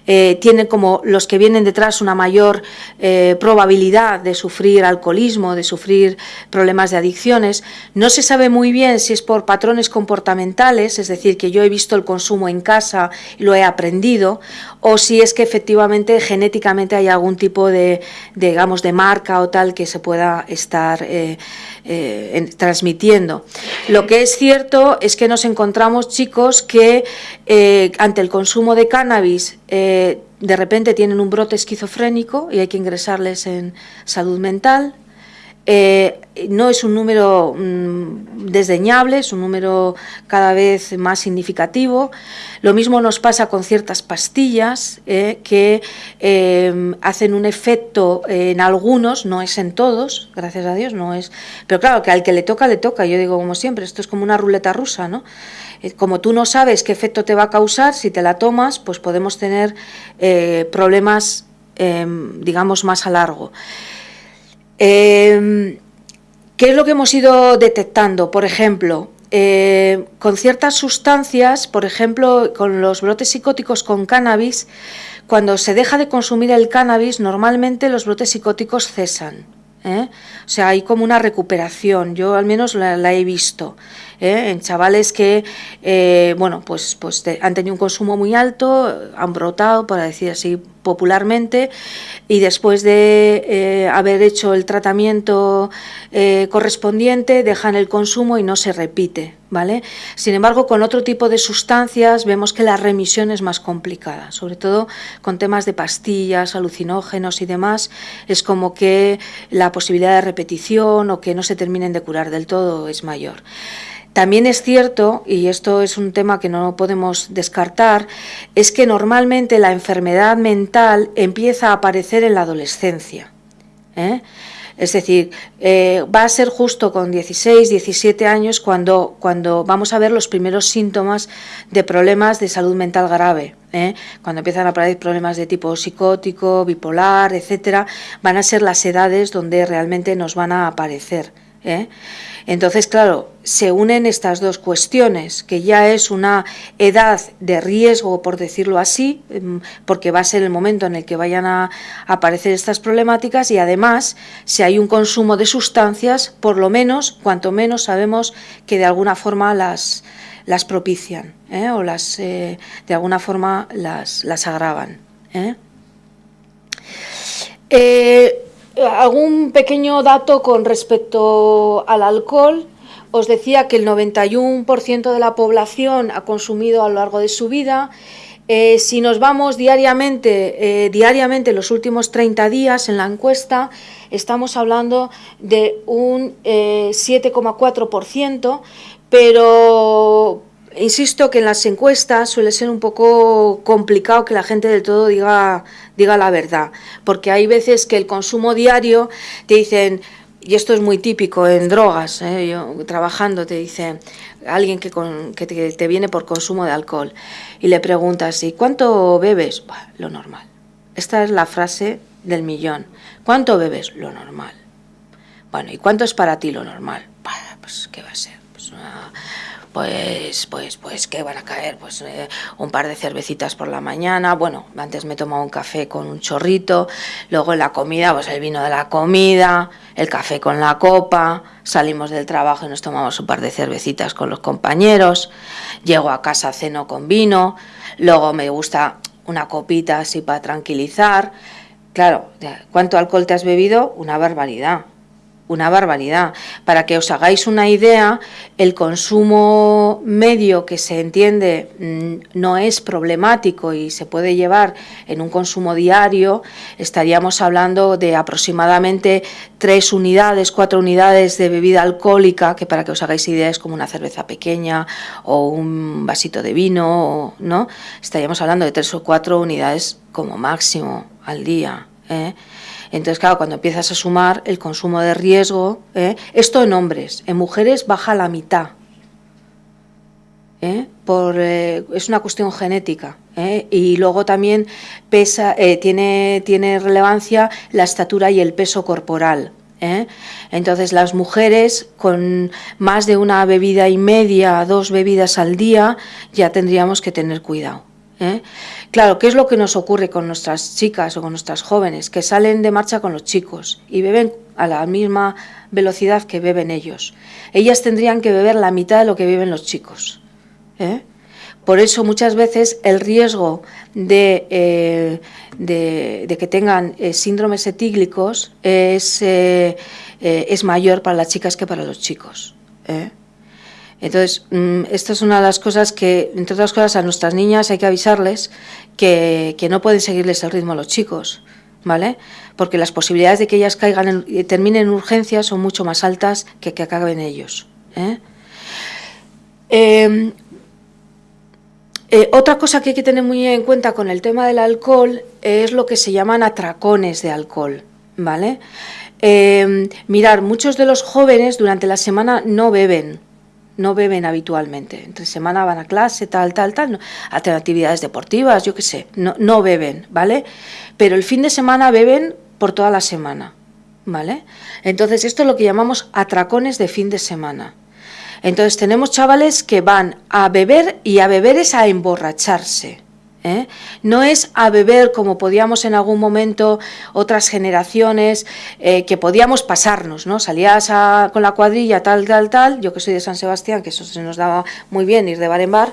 eh, tienen como los que vienen detrás una mayor eh, probabilidad de sufrir alcoholismo, de sufrir problemas de adicciones. No se sabe muy bien si es por patrones comportamentales, es decir, que yo he visto el consumo en casa lo he aprendido, o si es que efectivamente genéticamente hay algún tipo de, digamos, de marca o tal que se pueda estar eh, eh, transmitiendo. Lo que es cierto es que nos encontramos chicos que eh, ante el consumo de cannabis de repente tienen un brote esquizofrénico y hay que ingresarles en salud mental, eh, no es un número mm, desdeñable, es un número cada vez más significativo. Lo mismo nos pasa con ciertas pastillas eh, que eh, hacen un efecto en algunos, no es en todos, gracias a Dios, no es. Pero claro, que al que le toca, le toca. Yo digo, como siempre, esto es como una ruleta rusa, ¿no? Como tú no sabes qué efecto te va a causar, si te la tomas, pues podemos tener problemas, digamos, más a largo. Em, ¿Qué es lo que hemos ido detectando? Por ejemplo, eh, con ciertas sustancias, por ejemplo, con los brotes psicóticos con cannabis, cuando se deja de consumir el cannabis, normalmente los brotes psicóticos cesan. ¿eh? O sea, hay como una recuperación, yo al menos la, he visto. ¿eh? En chavales que, bueno, pues, pues han tenido un consumo muy alto, han brotado, para decir así, popularmente, y después de eh, haber hecho el tratamiento eh, correspondiente dejan el consumo y no se repite. ¿Vale? Sin embargo, con otro tipo de sustancias vemos que la remisión es más complicada, sobre todo con temas de pastillas, alucinógenos y demás, es como que la posibilidad de repetición o que no se terminen de curar del todo es mayor. También es cierto, y esto es un tema que no podemos descartar, es que normalmente la enfermedad mental empieza a aparecer en la adolescencia. ¿eh? Es decir, eh, va a ser justo con 16, 17 años cuando, cuando vamos a ver los primeros síntomas de problemas de salud mental grave. ¿eh? Cuando empiezan a aparecer problemas de tipo psicótico, bipolar, etcétera, van a ser las edades donde realmente nos van a aparecer. Entonces, claro, se unen estas dos cuestiones, que ya es una edad de riesgo, por decirlo así, em, porque va a ser el momento en el que vayan a aparecer estas problemáticas y además, si hay un consumo de sustancias, por lo menos, cuanto menos sabemos que de alguna forma las, las propician ¿eh? o las, eh, de alguna forma las, las agravan. ¿eh? Algún pequeño dato con respecto al alcohol. Os decía que el 91% de la población ha consumido a lo largo de su vida. Eh, si nos vamos diariamente, eh, diariamente los últimos 30 días en la encuesta, estamos hablando de un 7,4%, eh, pero insisto que en las encuestas suele ser un poco complicado que la gente del todo diga, diga la verdad, porque hay veces que el consumo diario te dicen, y esto es muy típico en drogas, ¿eh? yo trabajando te dice alguien que, que, te, viene por consumo de alcohol y le preguntas, ¿y cuánto bebes? lo normal. Esta es la frase del millón. ¿Cuánto bebes? Lo normal. Bueno, ¿y cuánto es para ti lo normal? pues, ¿qué va a ser? Pues pues, pues, ¿qué van a caer? Pues eh, un par de cervecitas por la mañana, bueno, antes me tomaba un café con un chorrito, luego la comida, pues el vino de la comida, el café con la copa, salimos del trabajo y nos tomamos un par de cervecitas con los compañeros, llego a casa, ceno con vino, luego me gusta una copita así para tranquilizar, claro, ¿cuánto alcohol te has bebido? Una barbaridad una barbaridad. Para que os hagáis una idea, el consumo medio que se entiende mm, no es problemático y se puede llevar en un consumo diario, estaríamos hablando de aproximadamente tres unidades, cuatro unidades de bebida alcohólica, que para que os hagáis idea es como una cerveza pequeña o un vasito de vino, ¿no? Estaríamos hablando de tres o cuatro unidades como máximo al día. ¿eh? Entonces, claro, cuando empiezas a sumar el consumo de riesgo, ¿eh? esto en hombres, en mujeres baja la mitad. ¿eh? Por, eh, es una cuestión genética. Y luego también pesa, tiene, tiene relevancia la estatura y el peso corporal. Entonces las mujeres con más de una bebida y media, dos bebidas al día, ya tendríamos que tener cuidado. ¿eh? Claro, ¿qué es lo que nos ocurre con nuestras chicas o con nuestras jóvenes? Que salen de marcha con los chicos y beben a la misma velocidad que beben ellos. Ellas tendrían que beber la mitad de lo que beben los chicos. ¿eh? Por eso muchas veces el riesgo de, eh, que tengan síndromes etíglicos es, es mayor para las chicas que para los chicos. Entonces, mm, esta es una de las cosas que, entre otras cosas, a nuestras niñas hay que avisarles que, no pueden seguirles el ritmo a los chicos, ¿vale? Porque las posibilidades de que ellas caigan y terminen en urgencias son mucho más altas que que acaben ellos. ¿eh? Em, eh, otra cosa que hay que tener muy en cuenta con el tema del alcohol es lo que se llaman atracones de alcohol, ¿vale? Em, mirar, muchos de los jóvenes durante la semana no beben, no beben habitualmente. Entre semana van a clase, tal, tal, tal, no, actividades deportivas, yo qué sé, no, no beben, ¿vale? Pero el fin de semana beben por toda la semana, ¿vale? Entonces esto es lo que llamamos atracones de fin de semana. Entonces tenemos chavales que van a beber y a beber es a emborracharse. ¿Eh? No es a beber como podíamos en algún momento otras generaciones, eh, que podíamos pasarnos, ¿no? Salías con la cuadrilla tal, tal, tal, yo que soy de San Sebastián, que eso se nos daba muy bien ir de bar en bar,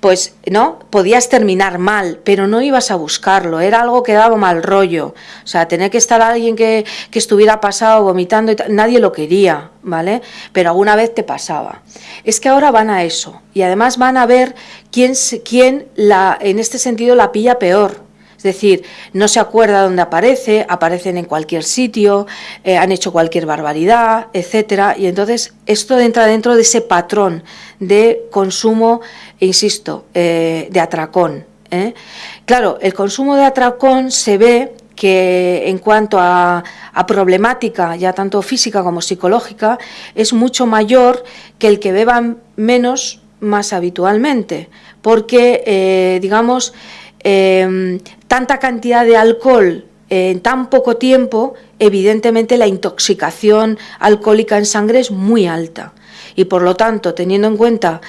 pues no, podías terminar mal, pero no ibas a buscarlo, era algo que daba mal rollo. O sea, tener que estar alguien que, que estuviera pasado vomitando, y nadie lo quería, ¿vale? Pero alguna vez te pasaba. Es que ahora van a eso y además van a ver quién, quién la, en este sentido la pilla peor. Es decir, no se acuerda dónde aparece, aparecen en cualquier sitio, eh, han hecho cualquier barbaridad, etcétera, y entonces esto entra dentro de ese patrón de consumo, insisto, eh, de atracón. ¿eh? Claro, el consumo de atracón se ve que en cuanto a, problemática, ya tanto física como psicológica, es mucho mayor que el que beban menos más habitualmente, porque, eh, digamos, em, tanta cantidad de alcohol en tan poco tiempo, evidentemente la intoxicación alcohólica en sangre es muy alta. Y por lo tanto, teniendo en cuenta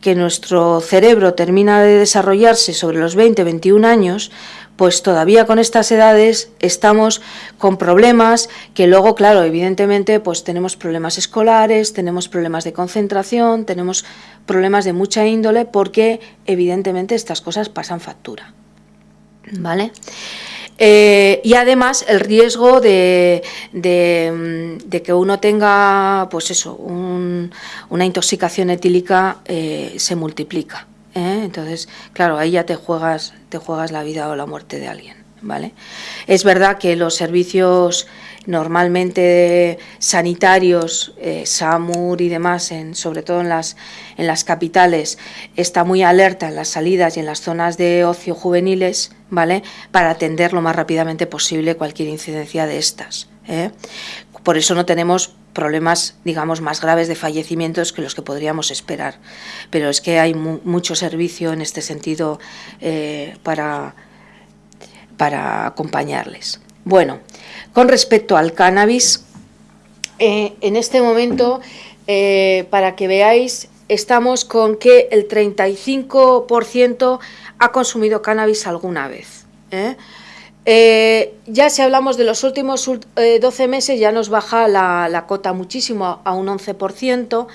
que nuestro cerebro termina de desarrollarse sobre los 20-21 años, pues todavía con estas edades estamos con problemas que luego, claro, evidentemente, pues tenemos problemas escolares, tenemos problemas de concentración, tenemos problemas de mucha índole porque evidentemente estas cosas pasan factura. ¿Vale? Eh, y además el riesgo de, que uno tenga, pues eso, una intoxicación etílica eh, se multiplica. ¿Eh? Entonces, claro, ahí ya te juegas, te juegas la vida o la muerte de alguien. ¿vale? Es verdad que los servicios normalmente sanitarios, eh, SAMUR y demás, en, sobre todo en las, en las capitales, está muy alerta en las salidas y en las zonas de ocio juveniles, ¿vale? Para atender lo más rápidamente posible cualquier incidencia de estas. ¿eh? Por eso no tenemos problemas, digamos, más graves de fallecimientos que los que podríamos esperar. Pero es que hay mucho servicio en este sentido eh, para, para acompañarles. Bueno, con respecto al cannabis, eh, en este momento, eh, para que veáis, estamos con que el 35% ha consumido cannabis alguna vez. Eh, ya si hablamos de los últimos 12 eh, meses, ya nos baja la, cota muchísimo a un 11%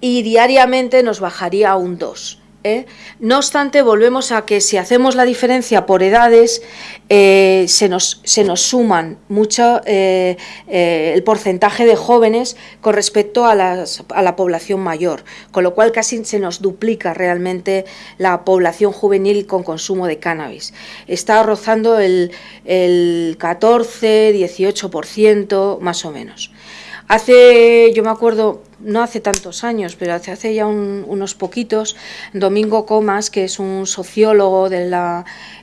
y diariamente nos bajaría a un 2%. ¿Eh? No obstante, volvemos a que si hacemos la diferencia por edades, eh, se, nos, se, nos, suman mucho eh, el porcentaje de jóvenes con respecto a, la población mayor, con lo cual casi se nos duplica realmente la población juvenil con consumo de cannabis. Está rozando el, el 14, 18% más o menos. Hace, yo me acuerdo, no hace tantos años, pero hace, hace ya unos poquitos, Domingo Comas, que es un sociólogo, de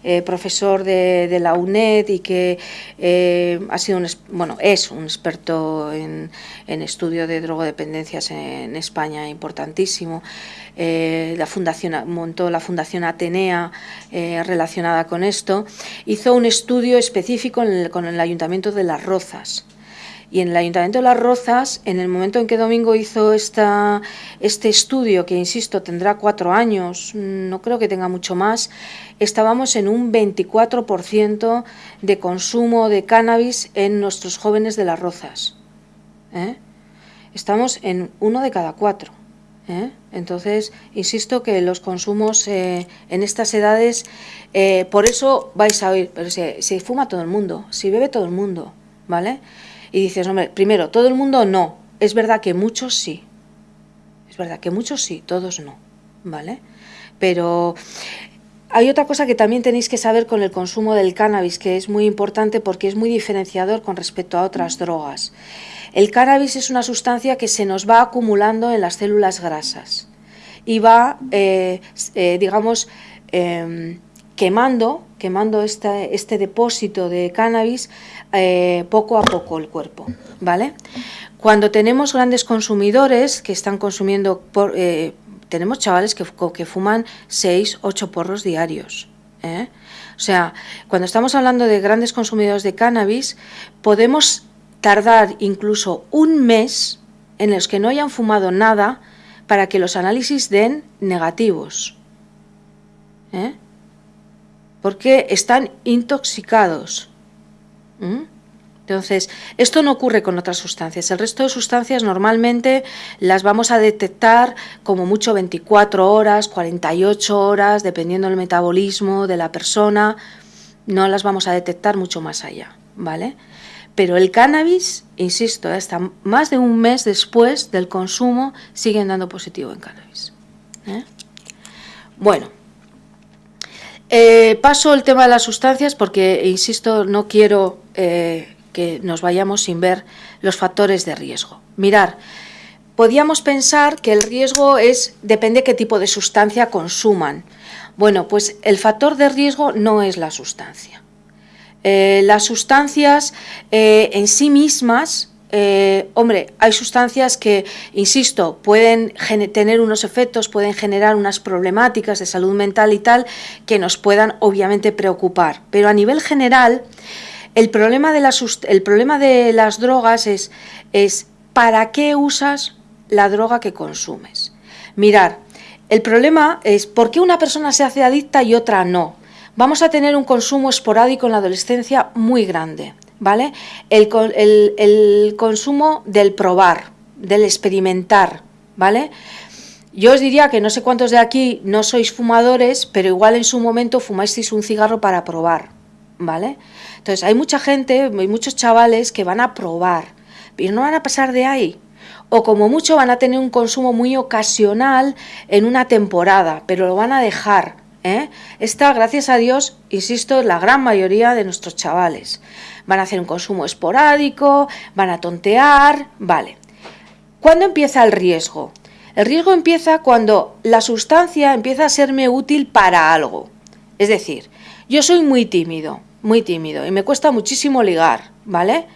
eh, profesor de, la UNED y que eh, ha sido un, bueno, es un experto en, estudio de drogodependencias en España, importantísimo. Eh, la fundación, montó la Fundación Atenea relacionada con esto, hizo un estudio específico con el Ayuntamiento de Las Rozas y en el Ayuntamiento de Las Rozas, en el momento en que Domingo hizo este estudio, que insisto, tendrá cuatro años, no creo que tenga mucho más, estábamos en un 24% de consumo de cannabis en nuestros jóvenes de Las Rozas. ¿eh? Estamos en uno de cada cuatro. ¿eh? Entonces, insisto que los consumos eh, en estas edades, por eso vais a oír, pero se, se fuma todo el mundo, si bebe todo el mundo, ¿vale? Y dices, hombre, primero, todo el mundo no. Es verdad que muchos sí. Es verdad que muchos sí, todos no. ¿Vale? Pero hay otra cosa que también tenéis que saber con el consumo del cannabis, que es muy importante porque es muy diferenciador con respecto a otras drogas. El cannabis es una sustancia que se nos va acumulando en las células grasas y va, eh, eh, digamos, em, quemando, quemando este depósito de cannabis eh, poco a poco el cuerpo, ¿vale? Cuando tenemos grandes consumidores que están consumiendo, por, eh, tenemos chavales que, fuman 6, 8 porros diarios, ¿eh? O sea, cuando estamos hablando de grandes consumidores de cannabis, podemos tardar incluso un mes en los que no hayan fumado nada para que los análisis den negativos. ¿eh? Porque están intoxicados. ¿Mm? Entonces, esto no ocurre con otras sustancias. El resto de sustancias normalmente las vamos a detectar como mucho 24 horas, 48 horas, dependiendo del metabolismo de la persona. No las vamos a detectar mucho más allá, ¿vale? Pero el cannabis, insisto, hasta más de un mes después del consumo siguen dando positivo en cannabis. ¿eh? Bueno, eh, paso el tema de las sustancias porque, insisto, no quiero eh, que nos vayamos sin ver los factores de riesgo. Mirar, podíamos pensar que el riesgo es depende qué tipo de sustancia consuman. Bueno, pues el factor de riesgo no es la sustancia. Eh, las sustancias en sí mismas, eh, hombre, hay sustancias que, insisto, pueden tener unos efectos, pueden generar unas problemáticas de salud mental y tal que nos puedan obviamente preocupar. Pero a nivel general, el problema de las, drogas es, es ¿para qué usas la droga que consumes? Mirar, el problema es por qué una persona se hace adicta y otra no. Vamos a tener un consumo esporádico en la adolescencia muy grande, ¿vale? El, el consumo del probar, del experimentar, ¿vale? Yo os diría que no sé cuántos de aquí no sois fumadores, pero igual en su momento fumasteis un cigarro para probar, ¿vale? Entonces, hay mucha gente, hay muchos chavales que van a probar, pero no van a pasar de ahí. O como mucho van a tener un consumo muy ocasional en una temporada, pero lo van a dejar. ¿Eh? Esta, gracias a Dios, insisto, la gran mayoría de nuestros chavales. Van a hacer un consumo esporádico, van a tontear, vale. ¿Cuándo empieza el riesgo? El riesgo empieza cuando la sustancia empieza a serme útil para algo. Es decir, yo soy muy tímido, muy tímido y me cuesta muchísimo ligar, ¿vale?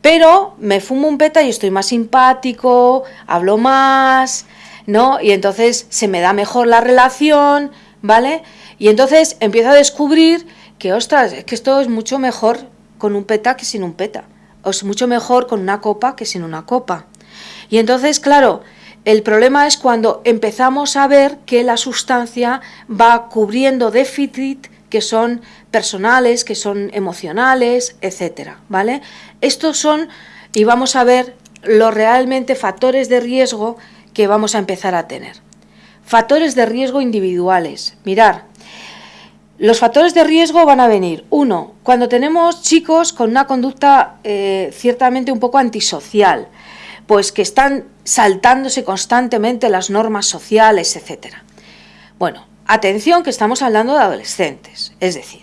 Pero me fumo un peta y estoy más simpático, hablo más, ¿no? Y entonces se me da mejor la relación, ¿vale? Y entonces empiezo a descubrir que, ostras, es que esto es mucho mejor con un peta que sin un peta. O es mucho mejor con una copa que sin una copa. Y entonces, claro, el problema es cuando empezamos a ver que la sustancia va cubriendo déficit que son personales, que son emocionales, etcétera, ¿vale? Estos son, y vamos a ver los realmente factores de riesgo que vamos a empezar a tener. Factores de riesgo individuales. Mirar, los factores de riesgo van a venir, uno, cuando tenemos chicos con una conducta eh, ciertamente un poco antisocial, pues que están saltándose constantemente las normas sociales, etcétera. Bueno, Atención que estamos hablando de adolescentes, es decir,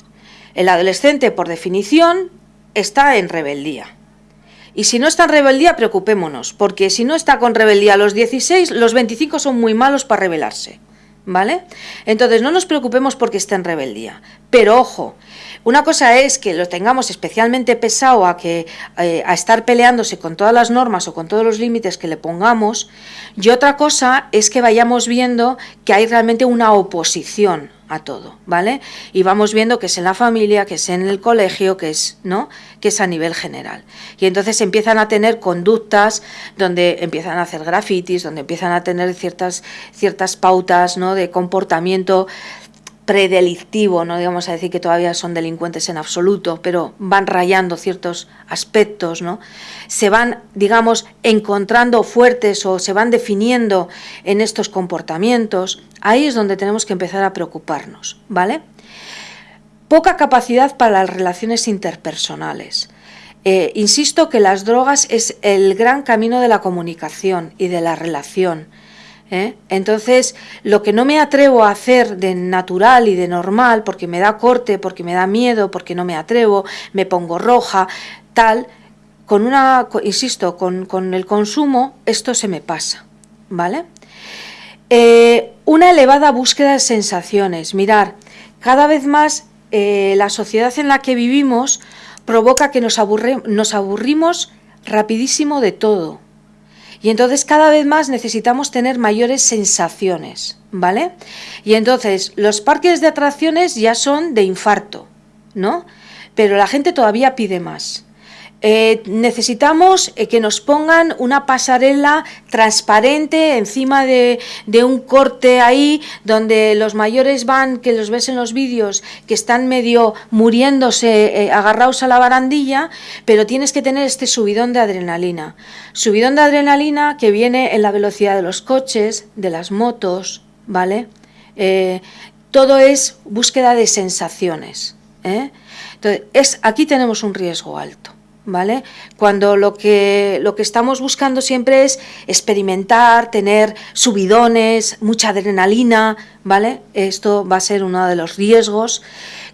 el adolescente por definición está en rebeldía. Y si no está en rebeldía, preocupémonos, porque si no está con rebeldía a los 16, los 25 son muy malos para rebelarse. ¿Vale? Entonces no nos preocupemos porque esté en rebeldía. Pero ojo, una cosa es que lo tengamos especialmente pesado a, que, eh, a estar peleándose con todas las normas o con todos los límites que le pongamos, y otra cosa es que vayamos viendo que hay realmente una oposición a todo, ¿vale? Y vamos viendo que es en la familia, que es en el colegio, que es, ¿no? que es a nivel general. Y entonces empiezan a tener conductas donde empiezan a hacer grafitis, donde empiezan a tener ciertas, ciertas pautas ¿no? de comportamiento predelictivo, no digamos a decir que todavía son delincuentes en absoluto, pero van rayando ciertos aspectos, ¿no? Se van, digamos, encontrando fuertes o se van definiendo en estos comportamientos. Ahí es donde tenemos que empezar a preocuparnos, ¿vale? Poca capacidad para las relaciones interpersonales. Eh, insisto que las drogas es el gran camino de la comunicación y de la relación ¿eh? Entonces, lo que no me atrevo a hacer de natural y de normal, porque me da corte, porque me da miedo, porque no me atrevo, me pongo roja, tal, con una, insisto, con, el consumo, esto se me pasa, ¿vale? Eh, una elevada búsqueda de sensaciones. Mirar, cada vez más eh, la sociedad en la que vivimos provoca que nos, nos aburrimos rapidísimo de todo. Y entonces cada vez más necesitamos tener mayores sensaciones, ¿vale? Y entonces los parques de atracciones ya son de infarto, ¿no? Pero la gente todavía pide más. Eh, necesitamos eh, que nos pongan una pasarela transparente encima de, un corte ahí donde los mayores van, que los ves en los vídeos, que están medio muriéndose, agarrados a la barandilla, pero tienes que tener este subidón de adrenalina. Subidón de adrenalina que viene en la velocidad de los coches, de las motos, ¿vale? todo es búsqueda de sensaciones. Entonces, es, aquí tenemos un riesgo alto. ¿Vale? Cuando lo que, lo que estamos buscando siempre es experimentar, tener subidones, mucha adrenalina, ¿vale? Esto va a ser uno de los riesgos.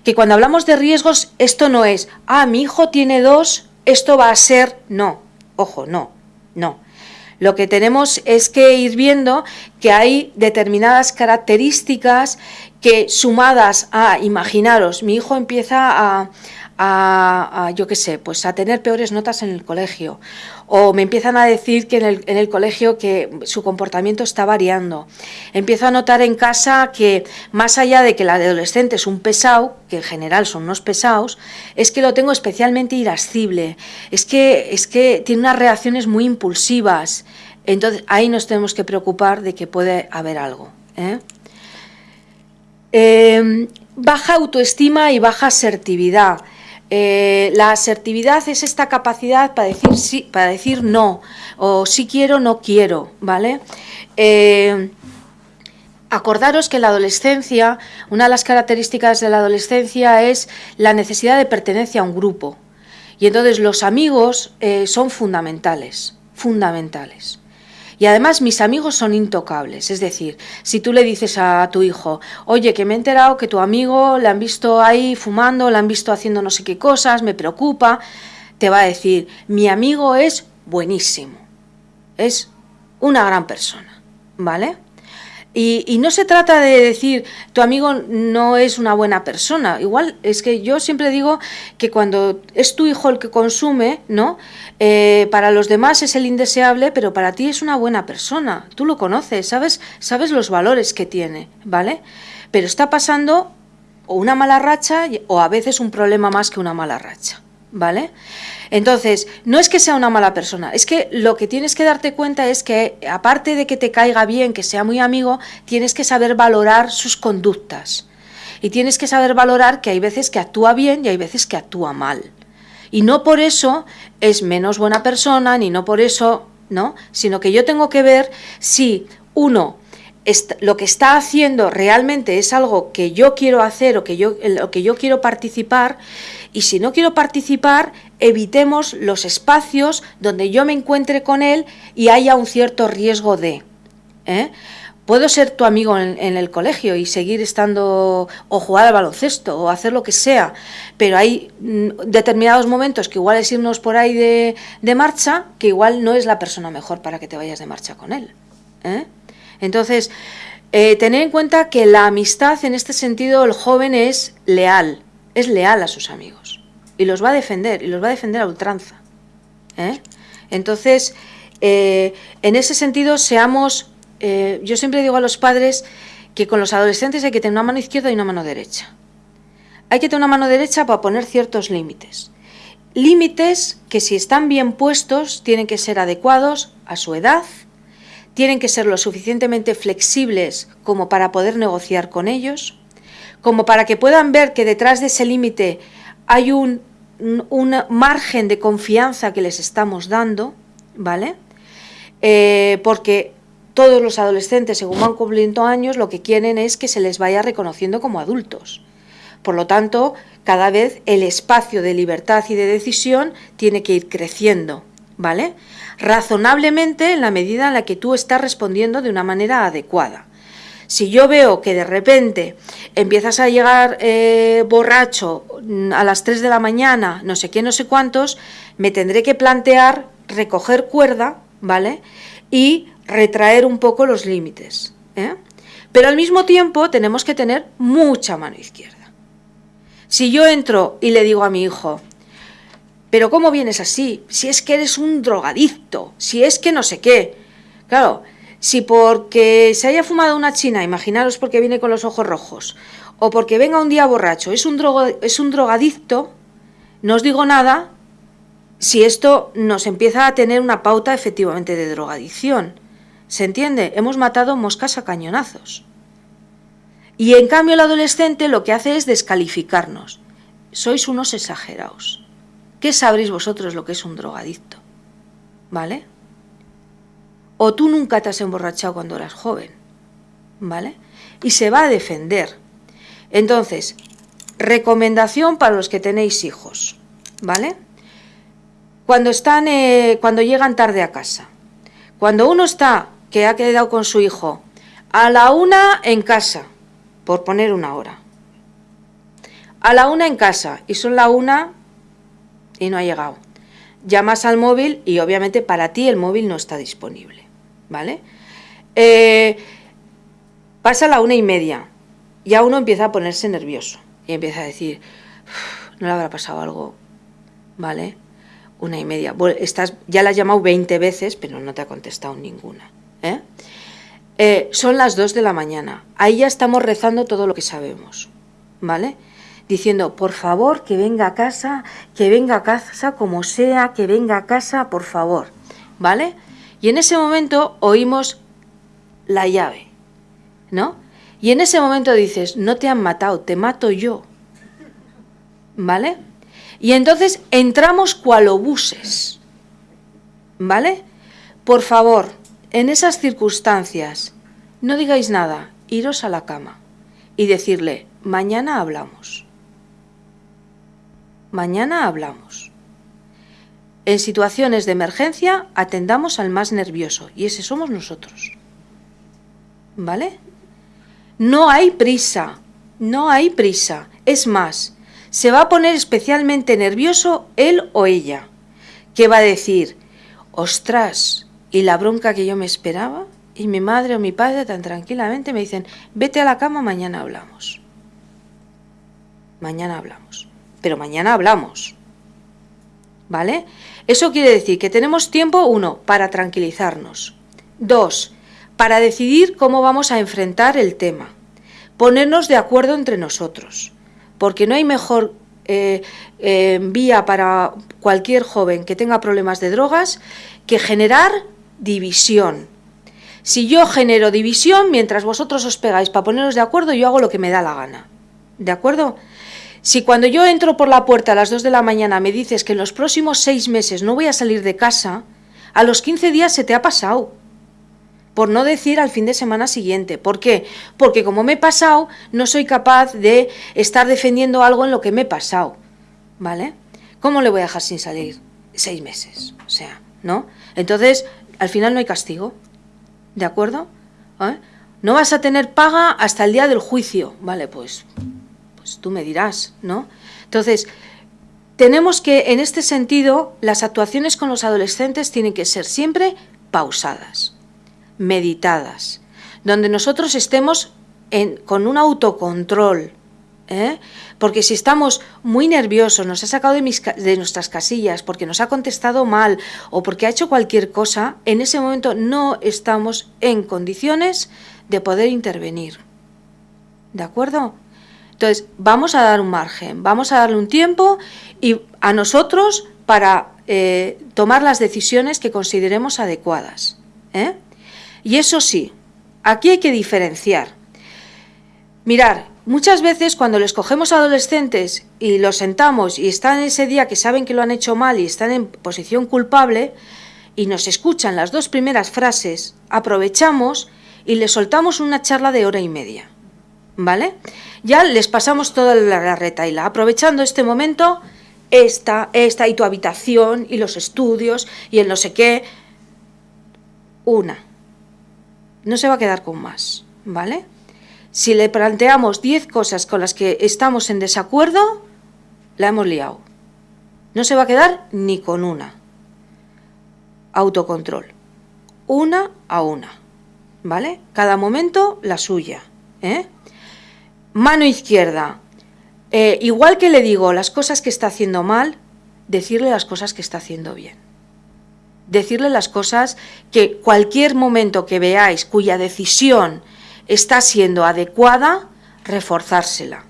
Que cuando hablamos de riesgos, esto no es, ah, mi hijo tiene dos, esto va a ser, no, ojo, no, no. Lo que tenemos es que ir viendo que hay determinadas características que sumadas a, imaginaros, mi hijo empieza a, a, yo qué sé, pues a tener peores notas en el colegio. O me empiezan a decir que en el, en el, colegio que su comportamiento está variando. Empiezo a notar en casa que más allá de que el adolescente es un pesado, que en general son unos pesados, es que lo tengo especialmente irascible. Es que, es que tiene unas reacciones muy impulsivas. Entonces ahí nos tenemos que preocupar de que puede haber algo. ¿eh? Em, baja autoestima y baja asertividad. Eh, la asertividad es esta capacidad para decir sí, para decir no, o si quiero, no quiero, ¿vale? Eh, acordaros que la adolescencia, una de las características de la adolescencia es la necesidad de pertenencia a un grupo. Y entonces los amigos eh, son fundamentales, fundamentales. Y además mis amigos son intocables. Es decir, si tú le dices a tu hijo, oye, que me he enterado que tu amigo le han visto ahí fumando, le han visto haciendo no sé qué cosas, me preocupa, te va a decir, mi amigo es buenísimo, es una gran persona, ¿vale? Y, no se trata de decir tu amigo no es una buena persona. Igual es que yo siempre digo que cuando es tu hijo el que consume, ¿no? Eh, para los demás es el indeseable, pero para ti es una buena persona. Tú lo conoces, sabes, sabes los valores que tiene, ¿vale? Pero está pasando o una mala racha o a veces un problema más que una mala racha, ¿vale? Entonces, no es que sea una mala persona, es que lo que tienes que darte cuenta es que, aparte de que te caiga bien, que sea muy amigo, tienes que saber valorar sus conductas. Y tienes que saber valorar que hay veces que actúa bien y hay veces que actúa mal. Y no por eso es menos buena persona, ni no por eso, ¿no? Sino que yo tengo que ver si, uno, lo que está haciendo realmente es algo que yo quiero hacer o que yo, lo que yo quiero participar y si no quiero participar, evitemos los espacios donde yo me encuentre con él y haya un cierto riesgo de. ¿eh? Puedo ser tu amigo en, el colegio y seguir estando o jugar al baloncesto o hacer lo que sea, pero hay mm, determinados momentos que igual es irnos por ahí de, marcha, que igual no es la persona mejor para que te vayas de marcha con él. ¿eh? Entonces, eh, tener en cuenta que la amistad en este sentido, el joven es leal, es leal a sus amigos y los va a defender y los va a defender a ultranza. ¿eh? Entonces, eh, en ese sentido, seamos, eh, yo siempre digo a los padres que con los adolescentes hay que tener una mano izquierda y una mano derecha. Hay que tener una mano derecha para poner ciertos límites. Límites que si están bien puestos tienen que ser adecuados a su edad, tienen que ser lo suficientemente flexibles como para poder negociar con ellos, como para que puedan ver que detrás de ese límite hay un, margen de confianza que les estamos dando, ¿vale? Eh, porque todos los adolescentes, según van cumpliendo años, lo que quieren es que se les vaya reconociendo como adultos. Por lo tanto, cada vez el espacio de libertad y de decisión tiene que ir creciendo, ¿vale? Razonablemente en la medida en la que tú estás respondiendo de una manera adecuada. Si yo veo que de repente empiezas a llegar eh, borracho mm, a las 3 de la mañana, no sé qué, no sé cuántos, me tendré que plantear recoger cuerda, ¿vale? Y retraer un poco los límites. ¿eh? Pero al mismo tiempo tenemos que tener mucha mano izquierda. Si yo entro y le digo a mi hijo, pero ¿cómo vienes así? Si es que eres un drogadicto, si es que no sé qué. Claro, si porque se haya fumado una china, imaginaros porque viene con los ojos rojos, o porque venga un día borracho, es un, drogo, es un drogadicto, no os digo nada, si esto nos empieza a tener una pauta efectivamente de drogadicción. ¿Se entiende? Hemos matado moscas a cañonazos. Y en cambio el adolescente lo que hace es descalificarnos. Sois unos exagerados. ¿Qué sabréis vosotros lo que es un drogadicto? ¿Vale? O tú nunca te has emborrachado cuando eras joven. ¿Vale? Y se va a defender. Entonces, recomendación para los que tenéis hijos. ¿Vale? Cuando están, eh, cuando llegan tarde a casa. Cuando uno está, que ha quedado con su hijo, a la una en casa, por poner una hora. A la una en casa, y son la una y no ha llegado. Llamas al móvil y obviamente para ti el móvil no está disponible. ¿vale? Eh, pasa la una y media, ya uno empieza a ponerse nervioso y empieza a decir, no le habrá pasado algo, ¿vale? Una y media. estás, ya la has llamado 20 veces, pero no te ha contestado ninguna. ¿eh? Eh, son las 2 de la mañana. Ahí ya estamos rezando todo lo que sabemos, ¿vale? Diciendo, por favor, que venga a casa, que venga a casa como sea, que venga a casa, por favor, ¿vale? Y en ese momento oímos la llave, ¿no? Y en ese momento dices, no te han matado, te mato yo. ¿Vale? Y entonces entramos cual obuses. ¿Vale? Por favor, en esas circunstancias, no digáis nada, iros a la cama y decirle, mañana hablamos. Mañana hablamos. En situaciones de emergencia atendamos al más nervioso y ese somos nosotros. ¿Vale? No hay prisa, no hay prisa. Es más, se va a poner especialmente nervioso él o ella, que va a decir, ostras, ¿y la bronca que yo me esperaba? Y mi madre o mi padre tan tranquilamente me dicen, vete a la cama, mañana hablamos. Mañana hablamos. Pero mañana hablamos. ¿Vale? Eso quiere decir que tenemos tiempo, uno, para tranquilizarnos. Dos, para decidir cómo vamos a enfrentar el tema. Ponernos de acuerdo entre nosotros. Porque no hay mejor eh, eh, vía para cualquier joven que tenga problemas de drogas que generar división. Si yo genero división, mientras vosotros os pegáis para poneros de acuerdo, yo hago lo que me da la gana. ¿De acuerdo? Si cuando yo entro por la puerta a las 2 de la mañana me dices que en los próximos seis meses no voy a salir de casa, a los 15 días se te ha pasado. Por no decir al fin de semana siguiente. ¿Por qué? Porque como me he pasado, no soy capaz de estar defendiendo algo en lo que me he pasado. ¿Vale? ¿Cómo le voy a dejar sin salir? Seis meses. O sea, ¿no? Entonces, al final no hay castigo. ¿De acuerdo? ¿Eh? No vas a tener paga hasta el día del juicio. Vale, pues pues tú me dirás, ¿no? Entonces, tenemos que, en este sentido, las actuaciones con los adolescentes tienen que ser siempre pausadas, meditadas, donde nosotros estemos con un autocontrol, ¿eh? porque si estamos muy nerviosos, nos ha sacado de, nuestras casillas, porque nos ha contestado mal o porque ha hecho cualquier cosa, en ese momento no estamos en condiciones de poder intervenir. ¿De acuerdo? Entonces, vamos a dar un margen, vamos a darle un tiempo y a nosotros para eh, tomar las decisiones que consideremos adecuadas. ¿eh? Y eso sí, aquí hay que diferenciar. Mirar, muchas veces cuando les cogemos adolescentes y los sentamos y están ese día que saben que lo han hecho mal y están en posición culpable y nos escuchan las dos primeras frases, aprovechamos y les soltamos una charla de hora y media. ¿Vale? ya les pasamos toda la retaila. Aprovechando este momento, esta, esta y tu habitación y los estudios y el no sé qué. Una. No se va a quedar con más, ¿vale? Si le planteamos 10 cosas con las que estamos en desacuerdo, la hemos liado. No se va a quedar ni con una. Autocontrol. Una a una. ¿Vale? Cada momento la suya. ¿eh? Mano izquierda. Eh, igual que le digo las cosas que está haciendo mal, decirle las cosas que está haciendo bien. Decirle las cosas que cualquier momento que veáis cuya decisión está siendo adecuada, reforzársela.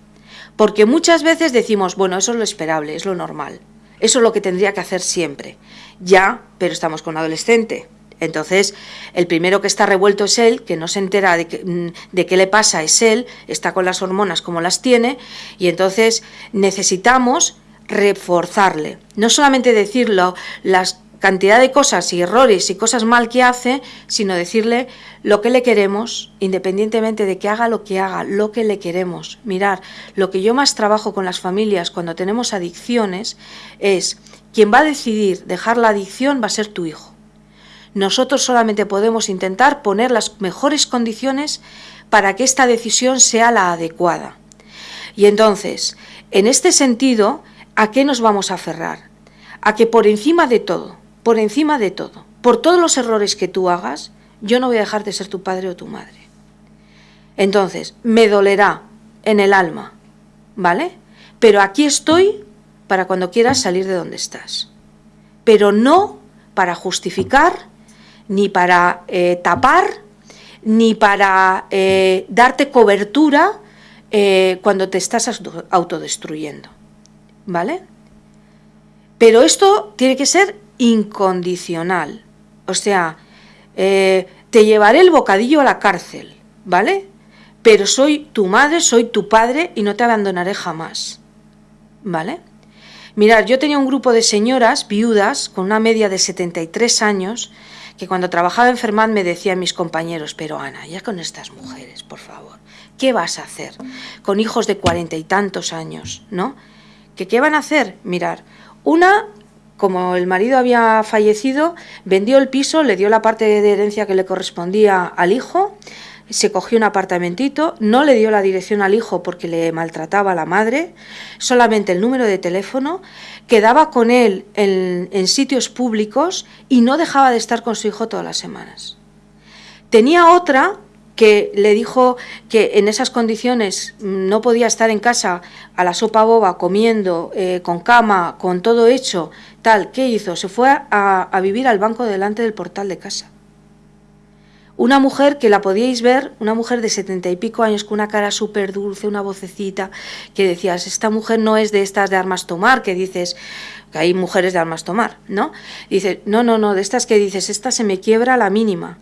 Porque muchas veces decimos, bueno, eso es lo esperable, es lo normal. Eso es lo que tendría que hacer siempre. Ya, pero estamos con adolescente. Entonces, el primero que está revuelto es él, que no se entera de, de, qué le pasa es él, está con las hormonas como las tiene, y entonces necesitamos reforzarle. No solamente decirlo, las cantidad de cosas y errores y cosas mal que hace, sino decirle lo que le queremos, independientemente de que haga lo que haga, lo que le queremos. Mirar, lo que yo más trabajo con las familias cuando tenemos adicciones es, quien va a decidir dejar la adicción va a ser tu hijo. Nosotros solamente podemos intentar poner las mejores condiciones para que esta decisión sea la adecuada. Y entonces, en este sentido, ¿a qué nos vamos a aferrar? A que por encima de todo, por encima de todo, por todos los errores que tú hagas, yo no voy a dejar de ser tu padre o tu madre. Entonces, me dolerá en el alma, ¿vale? Pero aquí estoy para cuando quieras salir de donde estás. Pero no para justificar, ni para eh, tapar, ni para eh, darte cobertura eh, cuando te estás autodestruyendo. ¿Vale? Pero esto tiene que ser incondicional. O sea, te llevaré el bocadillo a la cárcel, ¿vale? Pero soy tu madre, soy tu padre y no te abandonaré jamás, ¿vale? Mirad, yo tenía un grupo de señoras viudas con una media de 73 años que cuando trabajaba en me decían mis compañeros, pero Ana, ya con estas mujeres, por favor, ¿qué vas a hacer? Con hijos de cuarenta y tantos años, ¿no? ¿Que qué van a hacer? Mirar, una como el marido había fallecido, vendió el piso, le dio la parte de herencia que le correspondía al hijo, se cogió un apartamentito, no le dio la dirección al hijo porque le maltrataba a la madre, solamente el número de teléfono, quedaba con él en, sitios públicos y no dejaba de estar con su hijo todas las semanas. Tenía otra que le dijo que en esas condiciones no podía estar en casa a la sopa boba, comiendo, eh, con cama, con todo hecho, tal, ¿qué hizo? Se fue a vivir al banco delante del portal de casa. Una mujer que la podíais ver, una mujer de setenta y pico años con una cara súper dulce, una vocecita, que decías, esta mujer no es de estas de armas tomar, que dices, que hay mujeres de armas tomar, ¿no? Dice, no, no, no, de estas que dices, esta se me quiebra la mínima.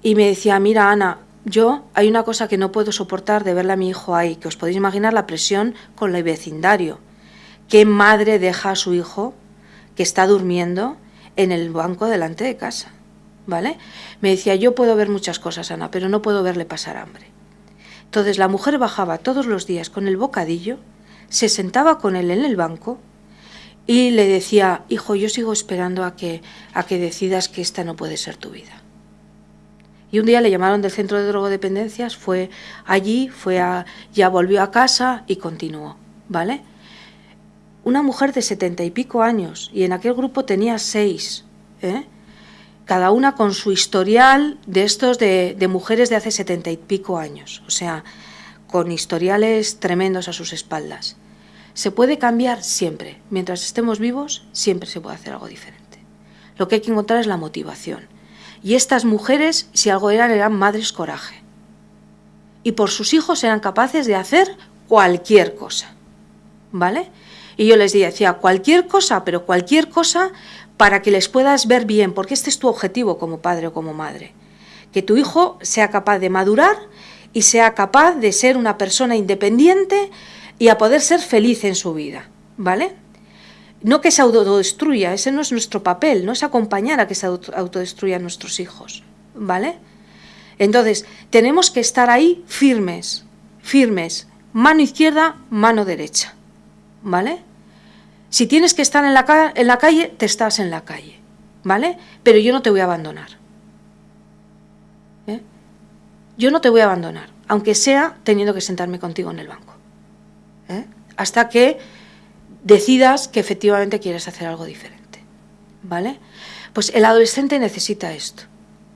Y me decía, mira Ana, yo hay una cosa que no puedo soportar de verle a mi hijo ahí, que os podéis imaginar la presión con el vecindario. ¿Qué madre deja a su hijo que está durmiendo en el banco delante de casa? ¿Vale? Me decía, yo puedo ver muchas cosas, Ana, pero no puedo verle pasar hambre. Entonces la mujer bajaba todos los días con el bocadillo, se sentaba con él en el banco y le decía, hijo, yo sigo esperando a que, a que decidas que esta no puede ser tu vida. Y un día le llamaron del centro de drogodependencias, fue allí, fue a, ya volvió a casa y continuó, ¿vale? Una mujer de setenta y pico años, y en aquel grupo tenía seis, ¿eh? Cada una con su historial de estos de, mujeres de hace setenta y pico años, o sea, con historiales tremendos a sus espaldas. Se puede cambiar siempre, mientras estemos vivos, siempre se puede hacer algo diferente. Lo que hay que encontrar es la motivación y estas mujeres, si algo eran, eran madres coraje. Y por sus hijos eran capaces de hacer cualquier cosa. ¿Vale? Y yo les decía, cualquier cosa, pero cualquier cosa para que les puedas ver bien, porque este es tu objetivo como padre o como madre. Que tu hijo sea capaz de madurar y sea capaz de ser una persona independiente y a poder ser feliz en su vida. ¿Vale? No que se autodestruya, ese no es nuestro papel, no es acompañar a que se autodestruyan nuestros hijos, ¿vale? Entonces, tenemos que estar ahí firmes, firmes, mano izquierda, mano derecha, ¿vale? Si tienes que estar en la, en la calle, te estás en la calle, ¿vale? Pero yo no te voy a abandonar. ¿eh? Yo no te voy a abandonar, aunque sea teniendo que sentarme contigo en el banco. ¿eh? Hasta que decidas que efectivamente quieres hacer algo diferente. ¿Vale? Pues el adolescente necesita esto.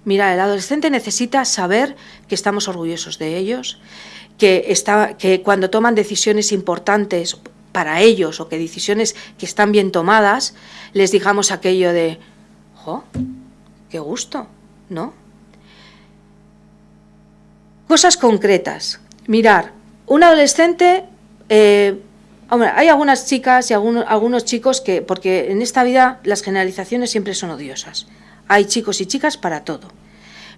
Mira, el adolescente necesita saber que estamos orgullosos de ellos, que, está, que cuando toman decisiones importantes para ellos o que decisiones que están bien tomadas, les digamos aquello de, ¡jo! ¡Qué gusto! ¿No? Cosas concretas. Mirar, un adolescente eh, hay algunas chicas y algunos, algunos chicos que, porque en esta vida las generalizaciones siempre son odiosas. Hay chicos y chicas para todo.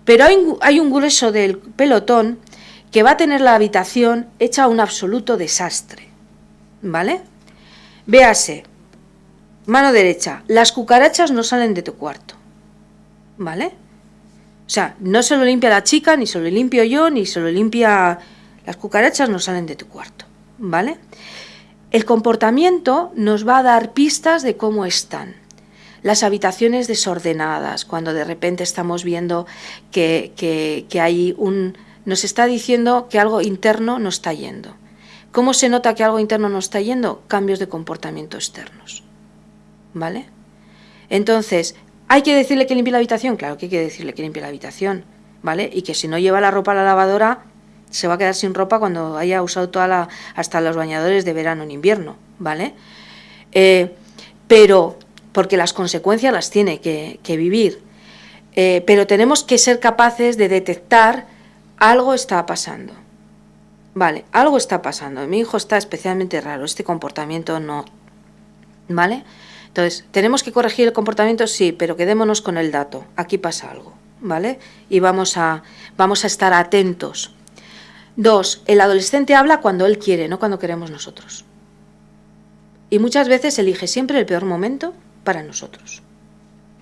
Pero hay, hay un grueso del pelotón que va a tener la habitación hecha un absoluto desastre. ¿Vale? Véase, mano derecha, las cucarachas no salen de tu cuarto. ¿Vale? O sea, no se lo limpia la chica, ni se lo limpio yo, ni se lo limpia... Las cucarachas no salen de tu cuarto. ¿Vale? El comportamiento nos va a dar pistas de cómo están. Las habitaciones desordenadas, cuando de repente estamos viendo que, que hay un... nos está diciendo que algo interno no está yendo. ¿Cómo se nota que algo interno no está yendo? Cambios de comportamiento externos. ¿Vale? Entonces, ¿hay que decirle que limpie la habitación? Claro que hay que decirle que limpie la habitación. ¿Vale? Y que si no lleva la ropa a la lavadora, se va a quedar sin ropa cuando haya usado toda hasta los bañadores de verano en invierno, ¿vale? Eh, pero, porque las consecuencias las tiene que, vivir, eh, pero tenemos que ser capaces de detectar algo está pasando. Vale, algo está pasando. Mi hijo está especialmente raro, este comportamiento no. ¿Vale? Entonces, ¿tenemos que corregir el comportamiento? Sí, pero quedémonos con el dato. Aquí pasa algo, ¿vale? Y vamos a, vamos a estar atentos Dos, el adolescente habla cuando él quiere, no cuando queremos nosotros. Y muchas veces elige siempre el peor momento para nosotros.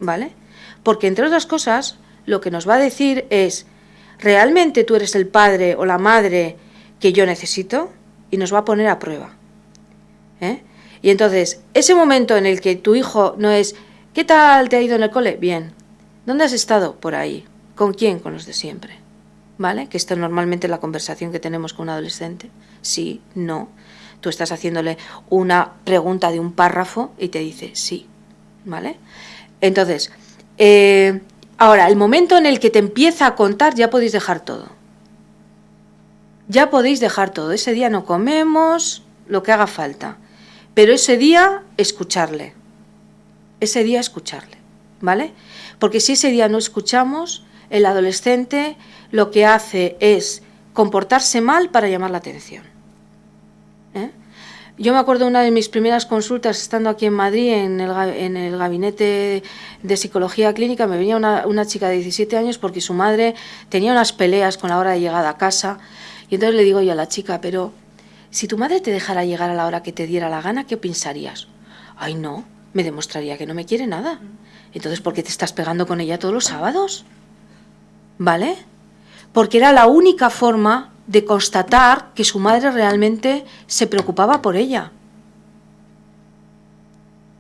¿Vale? Porque entre otras cosas, lo que nos va a decir es, ¿realmente tú eres el padre o la madre que yo necesito? Y nos va a poner a prueba. ¿Eh? Y entonces, ese momento en el que tu hijo no es, ¿qué tal te ha ido en el cole? Bien. ¿Dónde has estado? Por ahí. ¿Con quién? Con los de siempre. ¿vale? Que esto es normalmente la conversación que tenemos con un adolescente. Sí, no. Tú estás haciéndole una pregunta de un párrafo y te dice sí, ¿vale? Entonces, eh, ahora, el momento en el que te empieza a contar, ya podéis dejar todo. Ya podéis dejar todo. Ese día no comemos, lo que haga falta. Pero ese día, escucharle. Ese día, escucharle, ¿vale? Porque si ese día no escuchamos, el adolescente lo que hace es comportarse mal para llamar la atención. ¿eh? Yo me acuerdo una de mis primeras consultas, estando aquí en Madrid, en el, gabinete de psicología clínica, me venía una, una, chica de 17 años porque su madre tenía unas peleas con la hora de llegada a casa. Y entonces le digo yo a la chica, pero si tu madre te dejara llegar a la hora que te diera la gana, ¿qué pensarías? Ay, no, me demostraría que no me quiere nada. Entonces, ¿por qué te estás pegando con ella todos los sábados? ¿Vale? porque era la única forma de constatar que su madre realmente se preocupaba por ella.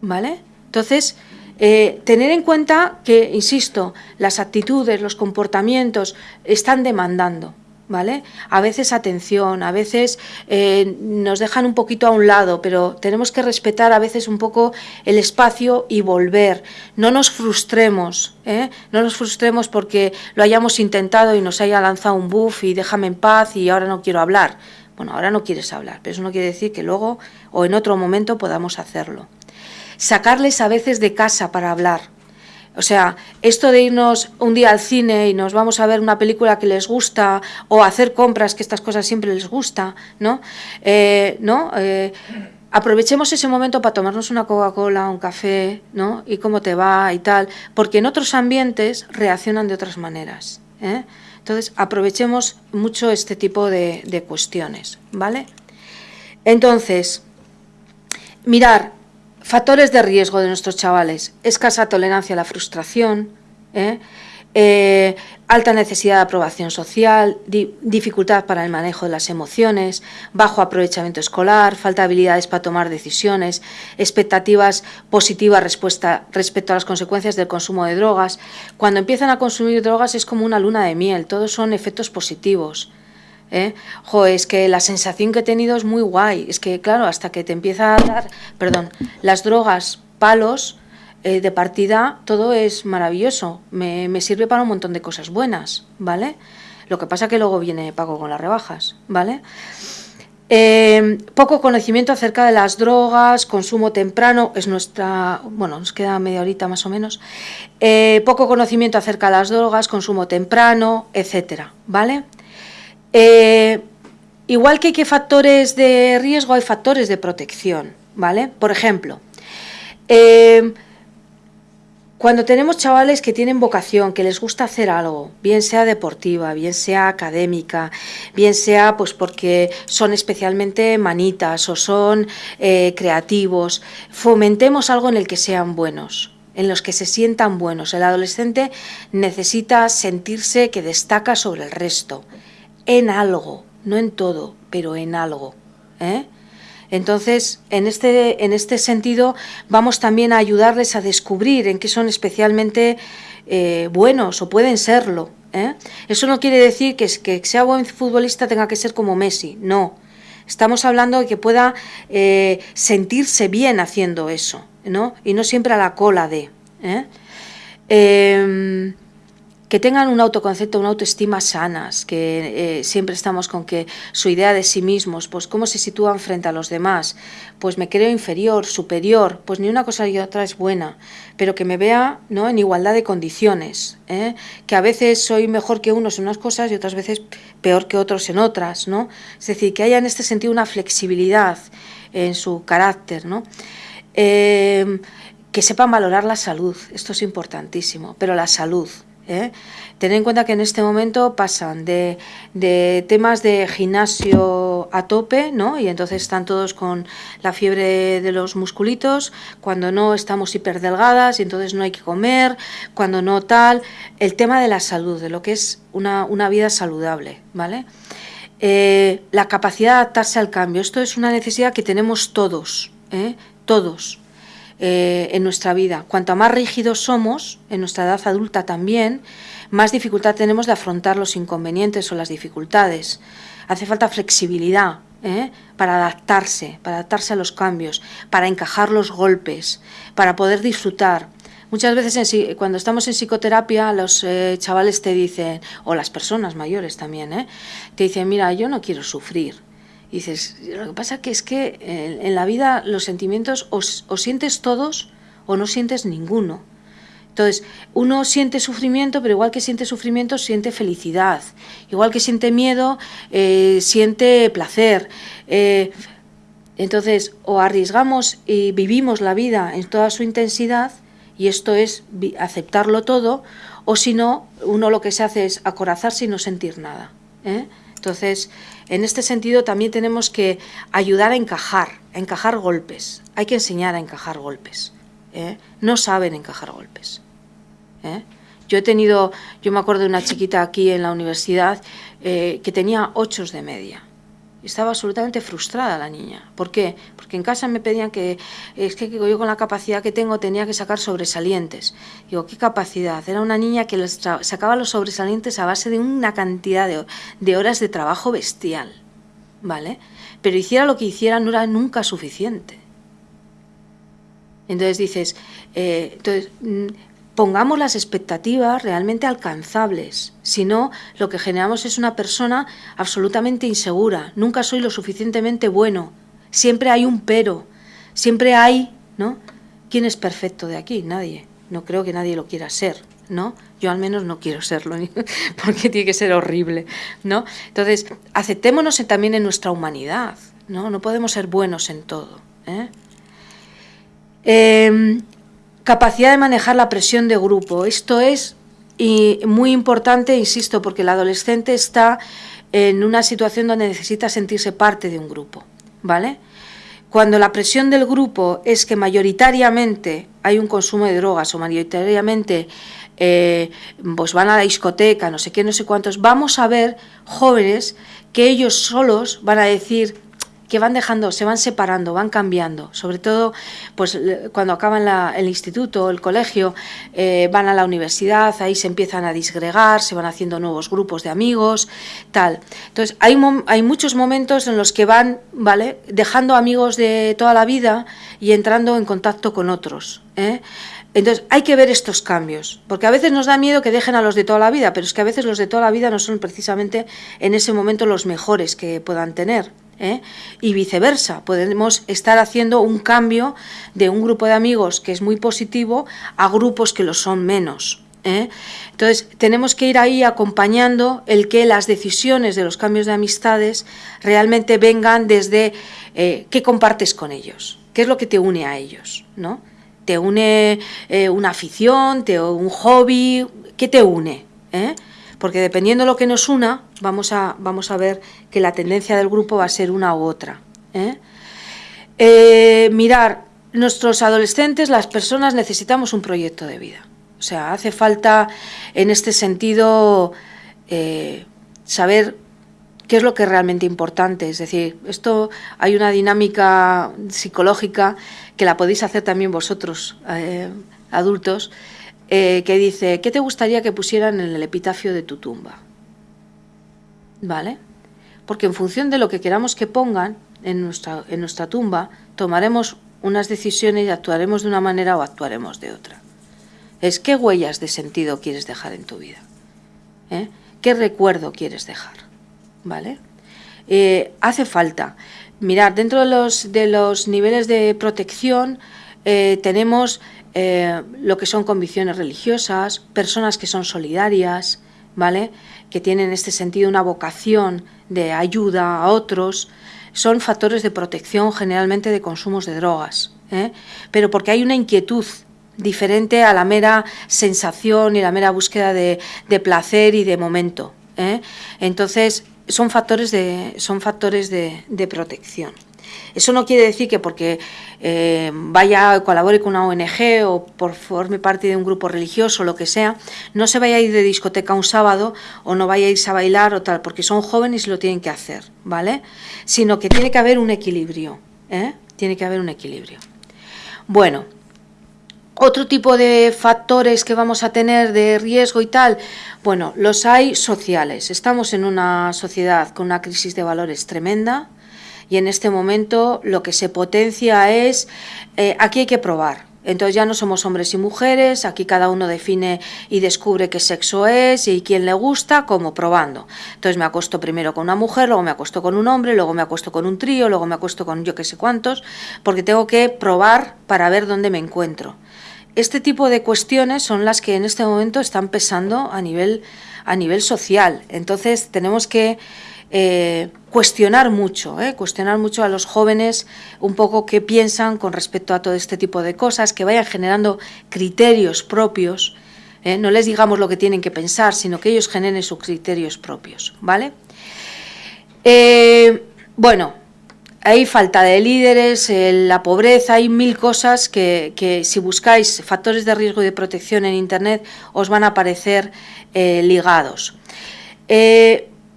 ¿Vale? Entonces, eh, tener en cuenta que, insisto, las actitudes, los comportamientos están demandando. ¿Vale? A veces atención, a veces eh, nos dejan un poquito a un lado, pero tenemos que respetar a veces un poco el espacio y volver. No nos frustremos, ¿eh? no nos frustremos porque lo hayamos intentado y nos haya lanzado un buff y déjame en paz y ahora no quiero hablar. Bueno, ahora no quieres hablar, pero eso no quiere decir que luego o en otro momento podamos hacerlo. Sacarles a veces de casa para hablar, o sea, esto de irnos un día al cine y nos vamos a ver una película que les gusta o hacer compras, que estas cosas siempre les gusta, ¿no? Eh, ¿no? Eh, aprovechemos ese momento para tomarnos una Coca-Cola, un café, ¿no? Y cómo te va y tal, porque en otros ambientes reaccionan de otras maneras. ¿eh? Entonces, aprovechemos mucho este tipo de, de cuestiones, ¿vale? Entonces, mirar, Factores de riesgo de nuestros chavales. Escasa tolerancia a la frustración, ¿eh? Eh, alta necesidad de aprobación social, dificultad para el manejo de las emociones, bajo aprovechamiento escolar, falta de habilidades para tomar decisiones, expectativas positivas respuesta, respecto a las consecuencias del consumo de drogas. Cuando empiezan a consumir drogas es como una luna de miel, todos son efectos positivos. ¿Eh? es que la sensación que he tenido es muy guay. Es que, claro, hasta que te empieza a dar, perdón, las drogas, palos, eh, de partida, todo es maravilloso. Me, sirve para un montón de cosas buenas, ¿vale? Lo que pasa que luego viene pago con las rebajas, ¿vale? Eh, poco conocimiento acerca de las drogas, consumo temprano, es nuestra, bueno, nos queda media horita más o menos. Eh, poco conocimiento acerca de las drogas, consumo temprano, etcétera, ¿vale? Eh, igual que hay factores de riesgo, hay factores de protección, ¿vale? Por ejemplo, eh, cuando tenemos chavales que tienen vocación, que les gusta hacer algo, bien sea deportiva, bien sea académica, bien sea pues porque son especialmente manitas o son eh, creativos, fomentemos algo en el que sean buenos en los que se sientan buenos. El adolescente necesita sentirse que destaca sobre el resto, en algo, no en todo, pero en algo. ¿eh? Entonces, en este, en este sentido, vamos también a ayudarles a descubrir en qué son especialmente eh, buenos o pueden serlo. ¿eh? Eso no quiere decir que, que sea buen futbolista tenga que ser como Messi, no. Estamos hablando de que pueda eh, sentirse bien haciendo eso, ¿no? Y no siempre a la cola de. ¿eh? Em, que tengan un autoconcepto, una autoestima sanas, que eh, siempre estamos con que su idea de sí mismos, pues cómo se sitúan frente a los demás, pues me creo inferior, superior, pues ni una cosa ni otra es buena, pero que me vea ¿no? en igualdad de condiciones, ¿eh? que a veces soy mejor que unos en unas cosas y otras veces peor que otros en otras, ¿no? Es decir, que haya en este sentido una flexibilidad en su carácter, ¿no? Eh, que sepan valorar la salud, esto es importantísimo, pero la salud, ¿eh? En cuenta que en este momento pasan de, temas de gimnasio a tope, ¿no? Y entonces están todos con la fiebre de los musculitos, cuando no estamos hiperdelgadas y entonces no hay que comer, cuando no tal. El tema de la salud, de lo que es una, vida saludable, ¿vale? Eh, la capacidad de adaptarse al cambio. Esto es una necesidad que tenemos todos, ¿eh? todos. Eh, en nuestra vida. Cuanto más rígidos somos, en nuestra edad adulta también, más dificultad tenemos de afrontar los inconvenientes o las dificultades. Hace falta flexibilidad ¿eh? para adaptarse, para adaptarse a los cambios, para encajar los golpes, para poder disfrutar. Muchas veces cuando estamos en psicoterapia los eh, chavales te dicen, o las personas mayores también, te dicen, mira, yo no quiero sufrir, dices, lo que pasa que es que en, la vida los sentimientos o, sientes todos o no sientes ninguno. Entonces, uno siente sufrimiento, pero igual que siente sufrimiento, siente felicidad. Igual que siente miedo, eh, siente placer. Eh, entonces, o arriesgamos y vivimos la vida en toda su intensidad, y esto es aceptarlo todo, o si no, uno lo que se hace es acorazarse y no sentir nada. ¿eh? Entonces, en este sentido también tenemos que ayudar a encajar, a encajar golpes. Hay que enseñar a encajar golpes. ¿eh? No saben encajar golpes. ¿eh? Yo he tenido, yo me acuerdo de una chiquita aquí en la universidad eh, que tenía ocho de media. Estaba absolutamente frustrada la niña. ¿Por qué? Porque en casa me pedían que, es que yo con la capacidad que tengo tenía que sacar sobresalientes. Digo, ¿qué capacidad? Era una niña que sacaba los sobresalientes a base de una cantidad de, horas de trabajo bestial, ¿vale? Pero hiciera lo que hiciera no era nunca suficiente. Entonces dices, eh, entonces, mm, pongamos las expectativas realmente alcanzables. Si no, lo que generamos es una persona absolutamente insegura. Nunca soy lo suficientemente bueno. Siempre hay un pero. Siempre hay, ¿no? ¿Quién es perfecto de aquí? Nadie. No creo que nadie lo quiera ser, ¿no? Yo al menos no quiero serlo, porque tiene que ser horrible, ¿no? Entonces, aceptémonos también en nuestra humanidad, ¿no? No podemos ser buenos en todo, ¿eh? eh Capacidad de manejar la presión de grupo. Esto es muy importante, insisto, porque el adolescente está en una situación donde necesita sentirse parte de un grupo, ¿vale? Cuando la presión del grupo es que mayoritariamente hay un consumo de drogas o mayoritariamente eh, pues van a la discoteca, no sé qué, no sé cuántos, vamos a ver jóvenes que ellos solos van a decir, que van dejando, se van separando, van cambiando. Sobre todo, pues cuando acaban el instituto, el colegio, eh, van a la universidad, ahí se empiezan a disgregar, se van haciendo nuevos grupos de amigos, tal. Entonces, hay, hay muchos momentos en los que van, ¿vale? Dejando amigos de toda la vida y entrando en contacto con otros. ¿eh? Entonces hay que ver estos cambios, porque a veces nos da miedo que dejen a los de toda la vida, pero es que a veces los de toda la vida no son precisamente en ese momento los mejores que puedan tener. ¿Eh? y viceversa. Podemos estar haciendo un cambio de un grupo de amigos que es muy positivo a grupos que lo son menos. ¿eh? Entonces, tenemos que ir ahí acompañando el que las decisiones de los cambios de amistades realmente vengan desde eh, qué compartes con ellos, qué es lo que te une a ellos, ¿no? ¿Te une una afición, te, un hobby? ¿Qué te une? Porque dependiendo de lo que nos una, vamos a, vamos a ver que la tendencia del grupo va a ser una u otra. mirar, nuestros adolescentes, las personas, necesitamos un proyecto de vida o sea, hace falta en este sentido eh, saber qué es lo que es realmente importante. Es decir, esto hay una dinámica psicológica que la podéis hacer también vosotros, eh, adultos, eh, que dice, ¿qué te gustaría que pusieran en el epitafio de tu tumba? ¿Vale? Porque en función de lo que queramos que pongan en nuestra, en nuestra tumba, tomaremos unas decisiones y actuaremos de una manera o actuaremos de otra es qué huellas de sentido quieres dejar en tu vida, ¿Eh? qué recuerdo quieres dejar, ¿vale? Eh, hace falta. Mirar, dentro de los, de los niveles de protección eh, tenemos lo que son convicciones religiosas, personas que son solidarias, ¿vale? Que tienen en este sentido una vocación de ayuda a otros, son factores de protección generalmente de consumos de drogas, pero porque hay una inquietud diferente a la mera sensación y la mera búsqueda de, placer y de momento. ¿eh? Entonces, son factores, de, son factores de, protección. Eso no quiere decir que porque eh, vaya colabore con una ONG o por forme parte de un grupo religioso o lo que sea, no se vaya a ir de discoteca un sábado o no vaya a irse a bailar o tal, porque son jóvenes y lo tienen que hacer, ¿vale? Sino que tiene que haber un equilibrio, ¿eh? Tiene que haber un equilibrio. Bueno, otro tipo de factores que vamos a tener de riesgo y tal, bueno, los hay sociales. Estamos en una sociedad con una crisis de valores tremenda y en este momento lo que se potencia es, eh, aquí hay que probar, entonces ya no somos hombres y mujeres, aquí cada uno define y descubre qué sexo es y quién le gusta, como probando. Entonces me acuesto primero con una mujer, luego me acuesto con un hombre, luego me acuesto con un trío, luego me acuesto con yo qué sé cuántos, porque tengo que probar para ver dónde me encuentro. Este tipo de cuestiones son las que en este momento están pesando a nivel, a nivel social. Entonces tenemos que eh, cuestionar mucho, eh, cuestionar mucho a los jóvenes un poco qué piensan con respecto a todo este tipo de cosas, que vayan generando criterios propios. Eh, no les digamos lo que tienen que pensar, sino que ellos generen sus criterios propios, ¿vale? bueno, hay falta de líderes, la pobreza, hay mil cosas que, si buscáis factores de riesgo y de protección en Internet os van a aparecer ligados.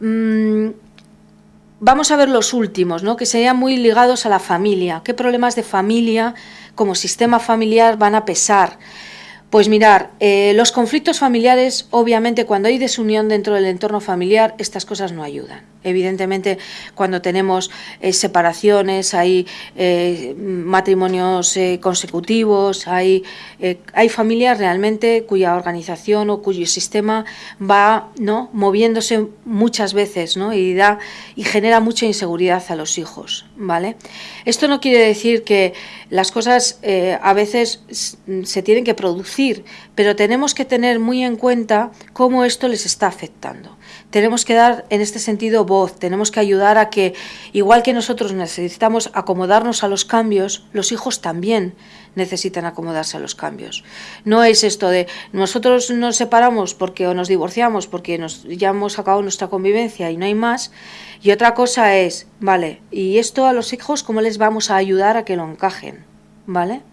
Mm, vamos a ver los últimos, ¿no? que serían muy ligados a la familia. ¿Qué problemas de familia como sistema familiar van a pesar? Pues mirar, eh, los conflictos familiares, obviamente cuando hay desunión dentro del entorno familiar, estas cosas no ayudan. Evidentemente, cuando tenemos eh, separaciones, hay eh, matrimonios eh, consecutivos, hay, hay familias realmente cuya organización o cuyo sistema va ¿no? moviéndose muchas veces ¿no? y, da, y genera mucha inseguridad a los hijos. ¿vale? Esto no quiere decir que las cosas a veces se tienen que producir, pero tenemos que tener muy en cuenta cómo esto les está afectando tenemos que dar en este sentido voz, tenemos que ayudar a que, igual que nosotros necesitamos acomodarnos a los cambios, los hijos también necesitan acomodarse a los cambios. No es esto de nosotros nos separamos porque o nos divorciamos porque nos, ya hemos acabado nuestra convivencia y no hay más. Y otra cosa es, vale, ¿y esto a los hijos cómo les vamos a ayudar a que lo encajen? ¿Vale?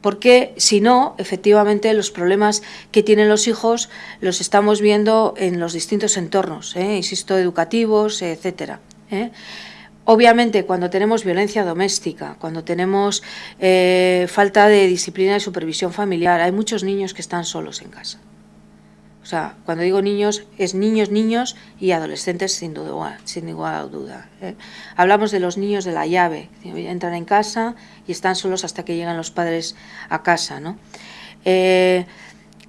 Porque si no, efectivamente, los problemas que tienen los hijos los estamos viendo en los distintos entornos, ¿eh? insisto, educativos, etcétera. ¿eh? Obviamente, cuando tenemos violencia doméstica, cuando tenemos eh, falta de disciplina y supervisión familiar, hay muchos niños que están solos en casa. O sea, cuando digo niños, es niños, niños y adolescentes sin duda, sin ninguna duda. ¿eh? Hablamos de los niños de la llave, entran en casa y están solos hasta que llegan los padres a casa. ¿no? Eh,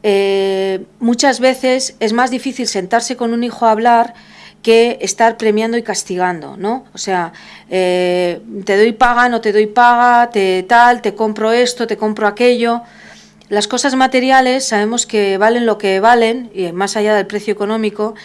eh, muchas veces es más difícil sentarse con un hijo a hablar que estar premiando y castigando, ¿no? O sea, te doy paga, no te doy paga, te tal, te compro esto, te compro aquello. Las cosas materiales sabemos que valen lo que valen, y más allá del precio económico,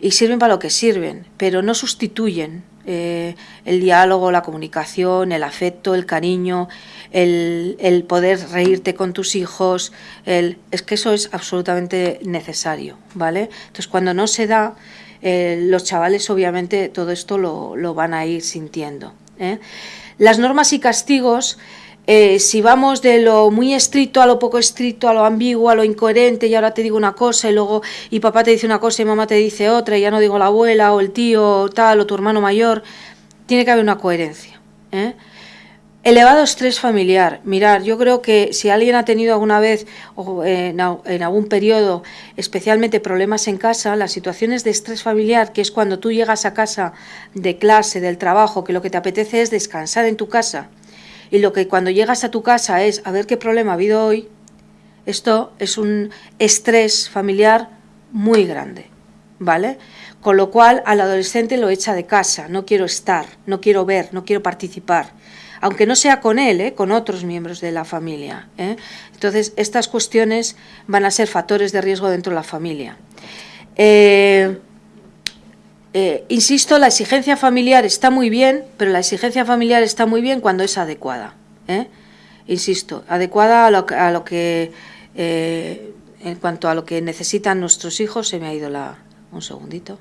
y sirven para lo que sirven, pero no sustituyen eh, el diálogo, la comunicación, el afecto, el cariño, el, poder reírte con tus hijos, el, es que eso es absolutamente necesario, ¿vale? Entonces cuando no se da, eh, los chavales obviamente todo esto lo, van a ir sintiendo. ¿eh? Las normas y castigos eh, si vamos de lo muy estricto a lo poco estricto, a lo ambiguo, a lo incoherente, y ahora te digo una cosa y luego y papá te dice una cosa y mamá te dice otra, y ya no digo la abuela o el tío o tal o tu hermano mayor, tiene que haber una coherencia. ¿eh? Elevado estrés familiar. Mirar, yo creo que si alguien ha tenido alguna vez o en, en, algún periodo especialmente problemas en casa, las situaciones de estrés familiar, que es cuando tú llegas a casa de clase, del trabajo, que lo que te apetece es descansar en tu casa, y lo que cuando llegas a tu casa es a ver qué problema ha habido hoy, esto es un estrés familiar muy grande, ¿vale? Con lo cual al adolescente lo echa de casa, no quiero estar, no quiero ver, no quiero participar, aunque no sea con él, ¿eh? con otros miembros de la familia. ¿eh? Entonces, estas cuestiones van a ser factores de riesgo dentro de la familia. Eh, eh, insisto, la exigencia familiar está muy bien, pero la exigencia familiar está muy bien cuando es adecuada. ¿eh? Insisto, adecuada a lo, que, eh, en cuanto a lo que necesitan nuestros hijos, se me ha ido la... Un segundito,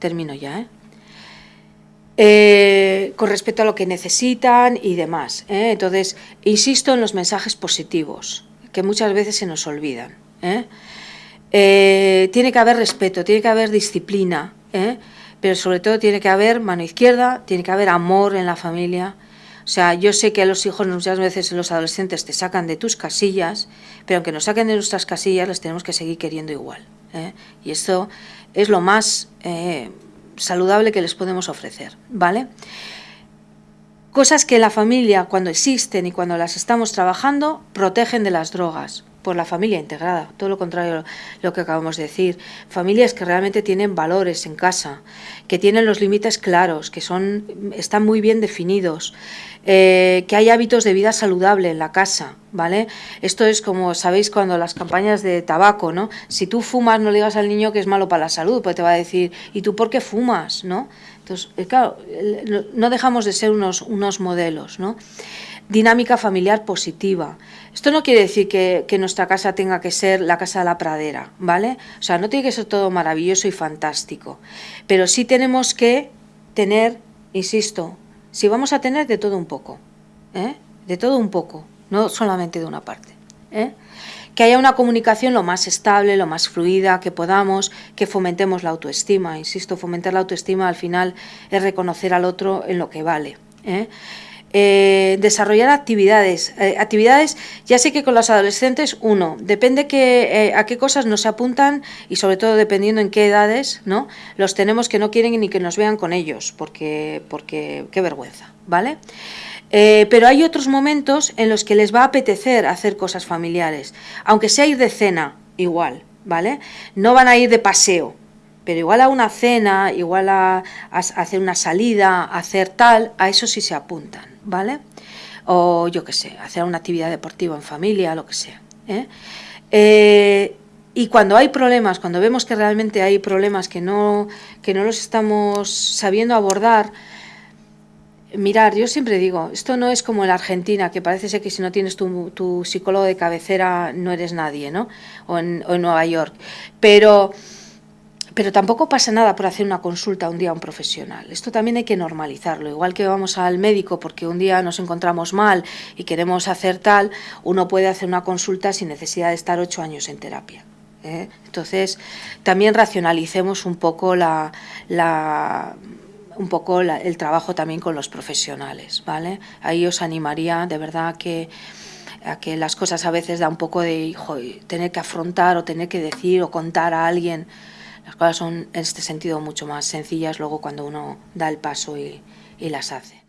termino ya, con respecto a lo que necesitan y demás. Entonces, insisto en los mensajes positivos, que muchas veces se nos olvidan. tiene que haber respeto, tiene que haber disciplina, ¿eh? pero sobre todo tiene que haber mano izquierda, tiene que haber amor en la familia. O sea, yo sé que a los hijos muchas veces los adolescentes te sacan de tus casillas, pero aunque nos saquen de nuestras casillas, les tenemos que seguir queriendo igual. ¿eh? Y esto es lo más eh, saludable que les podemos ofrecer, ¿vale? Cosas que la familia, cuando existen y cuando las estamos trabajando, protegen de las drogas por la familia integrada, todo lo contrario a lo que acabamos de decir. Familias que realmente tienen valores en casa, que tienen los límites claros, que son, están muy bien definidos, eh, que hay hábitos de vida saludable en la casa, ¿vale? Esto es como, sabéis, cuando las campañas de tabaco, ¿no? Si tú fumas, no le digas al niño que es malo para la salud, pues te va a decir, ¿y tú por qué fumas, no? Entonces, eh, claro, no dejamos de ser unos, unos modelos, ¿no? dinámica familiar positiva. Esto no quiere decir que, nuestra casa tenga que ser la casa de la pradera, ¿vale? O sea, no tiene que ser todo maravilloso y fantástico, pero sí tenemos que tener, insisto, si vamos a tener de todo un poco, ¿eh? de todo un poco, no solamente de una parte. ¿eh? Que haya una comunicación lo más estable, lo más fluida que podamos, que fomentemos la autoestima. Insisto, fomentar la autoestima al final es reconocer al otro en lo que vale. ¿eh? Eh, desarrollar actividades. Eh, actividades, ya sé que con los adolescentes, uno, depende que, eh, a qué cosas nos apuntan y sobre todo dependiendo en qué edades, ¿no? Los tenemos que no quieren ni que nos vean con ellos, porque, porque qué vergüenza, ¿vale? pero hay otros momentos en los que les va a apetecer hacer cosas familiares, aunque sea ir de cena, igual, ¿vale? No van a ir de paseo, pero igual a una cena, igual a, hacer una salida, a hacer tal, a eso sí se apuntan, ¿vale? O yo qué sé, hacer una actividad deportiva en familia, lo que sea. ¿eh? Eh, y cuando hay problemas, cuando vemos que realmente hay problemas que no, que no los estamos sabiendo abordar, mirar, yo siempre digo, esto no es como en la Argentina, que parece ser que si no tienes tu, tu psicólogo de cabecera no eres nadie, ¿no? O en, o en Nueva York. Pero pero tampoco pasa nada por hacer una consulta un día a un profesional. Esto también hay que normalizarlo. Igual que vamos al médico porque un día nos encontramos mal y queremos hacer tal, uno puede hacer una consulta sin necesidad de estar ocho años en terapia. ¿eh? Entonces, también racionalicemos un poco la, un poco el trabajo también con los profesionales, ¿vale? Ahí os animaría de verdad que a que las cosas a veces da un poco de tener que afrontar o tener que decir o contar a alguien las cosas son en este sentido mucho más sencillas luego cuando uno da el paso y, y las hace.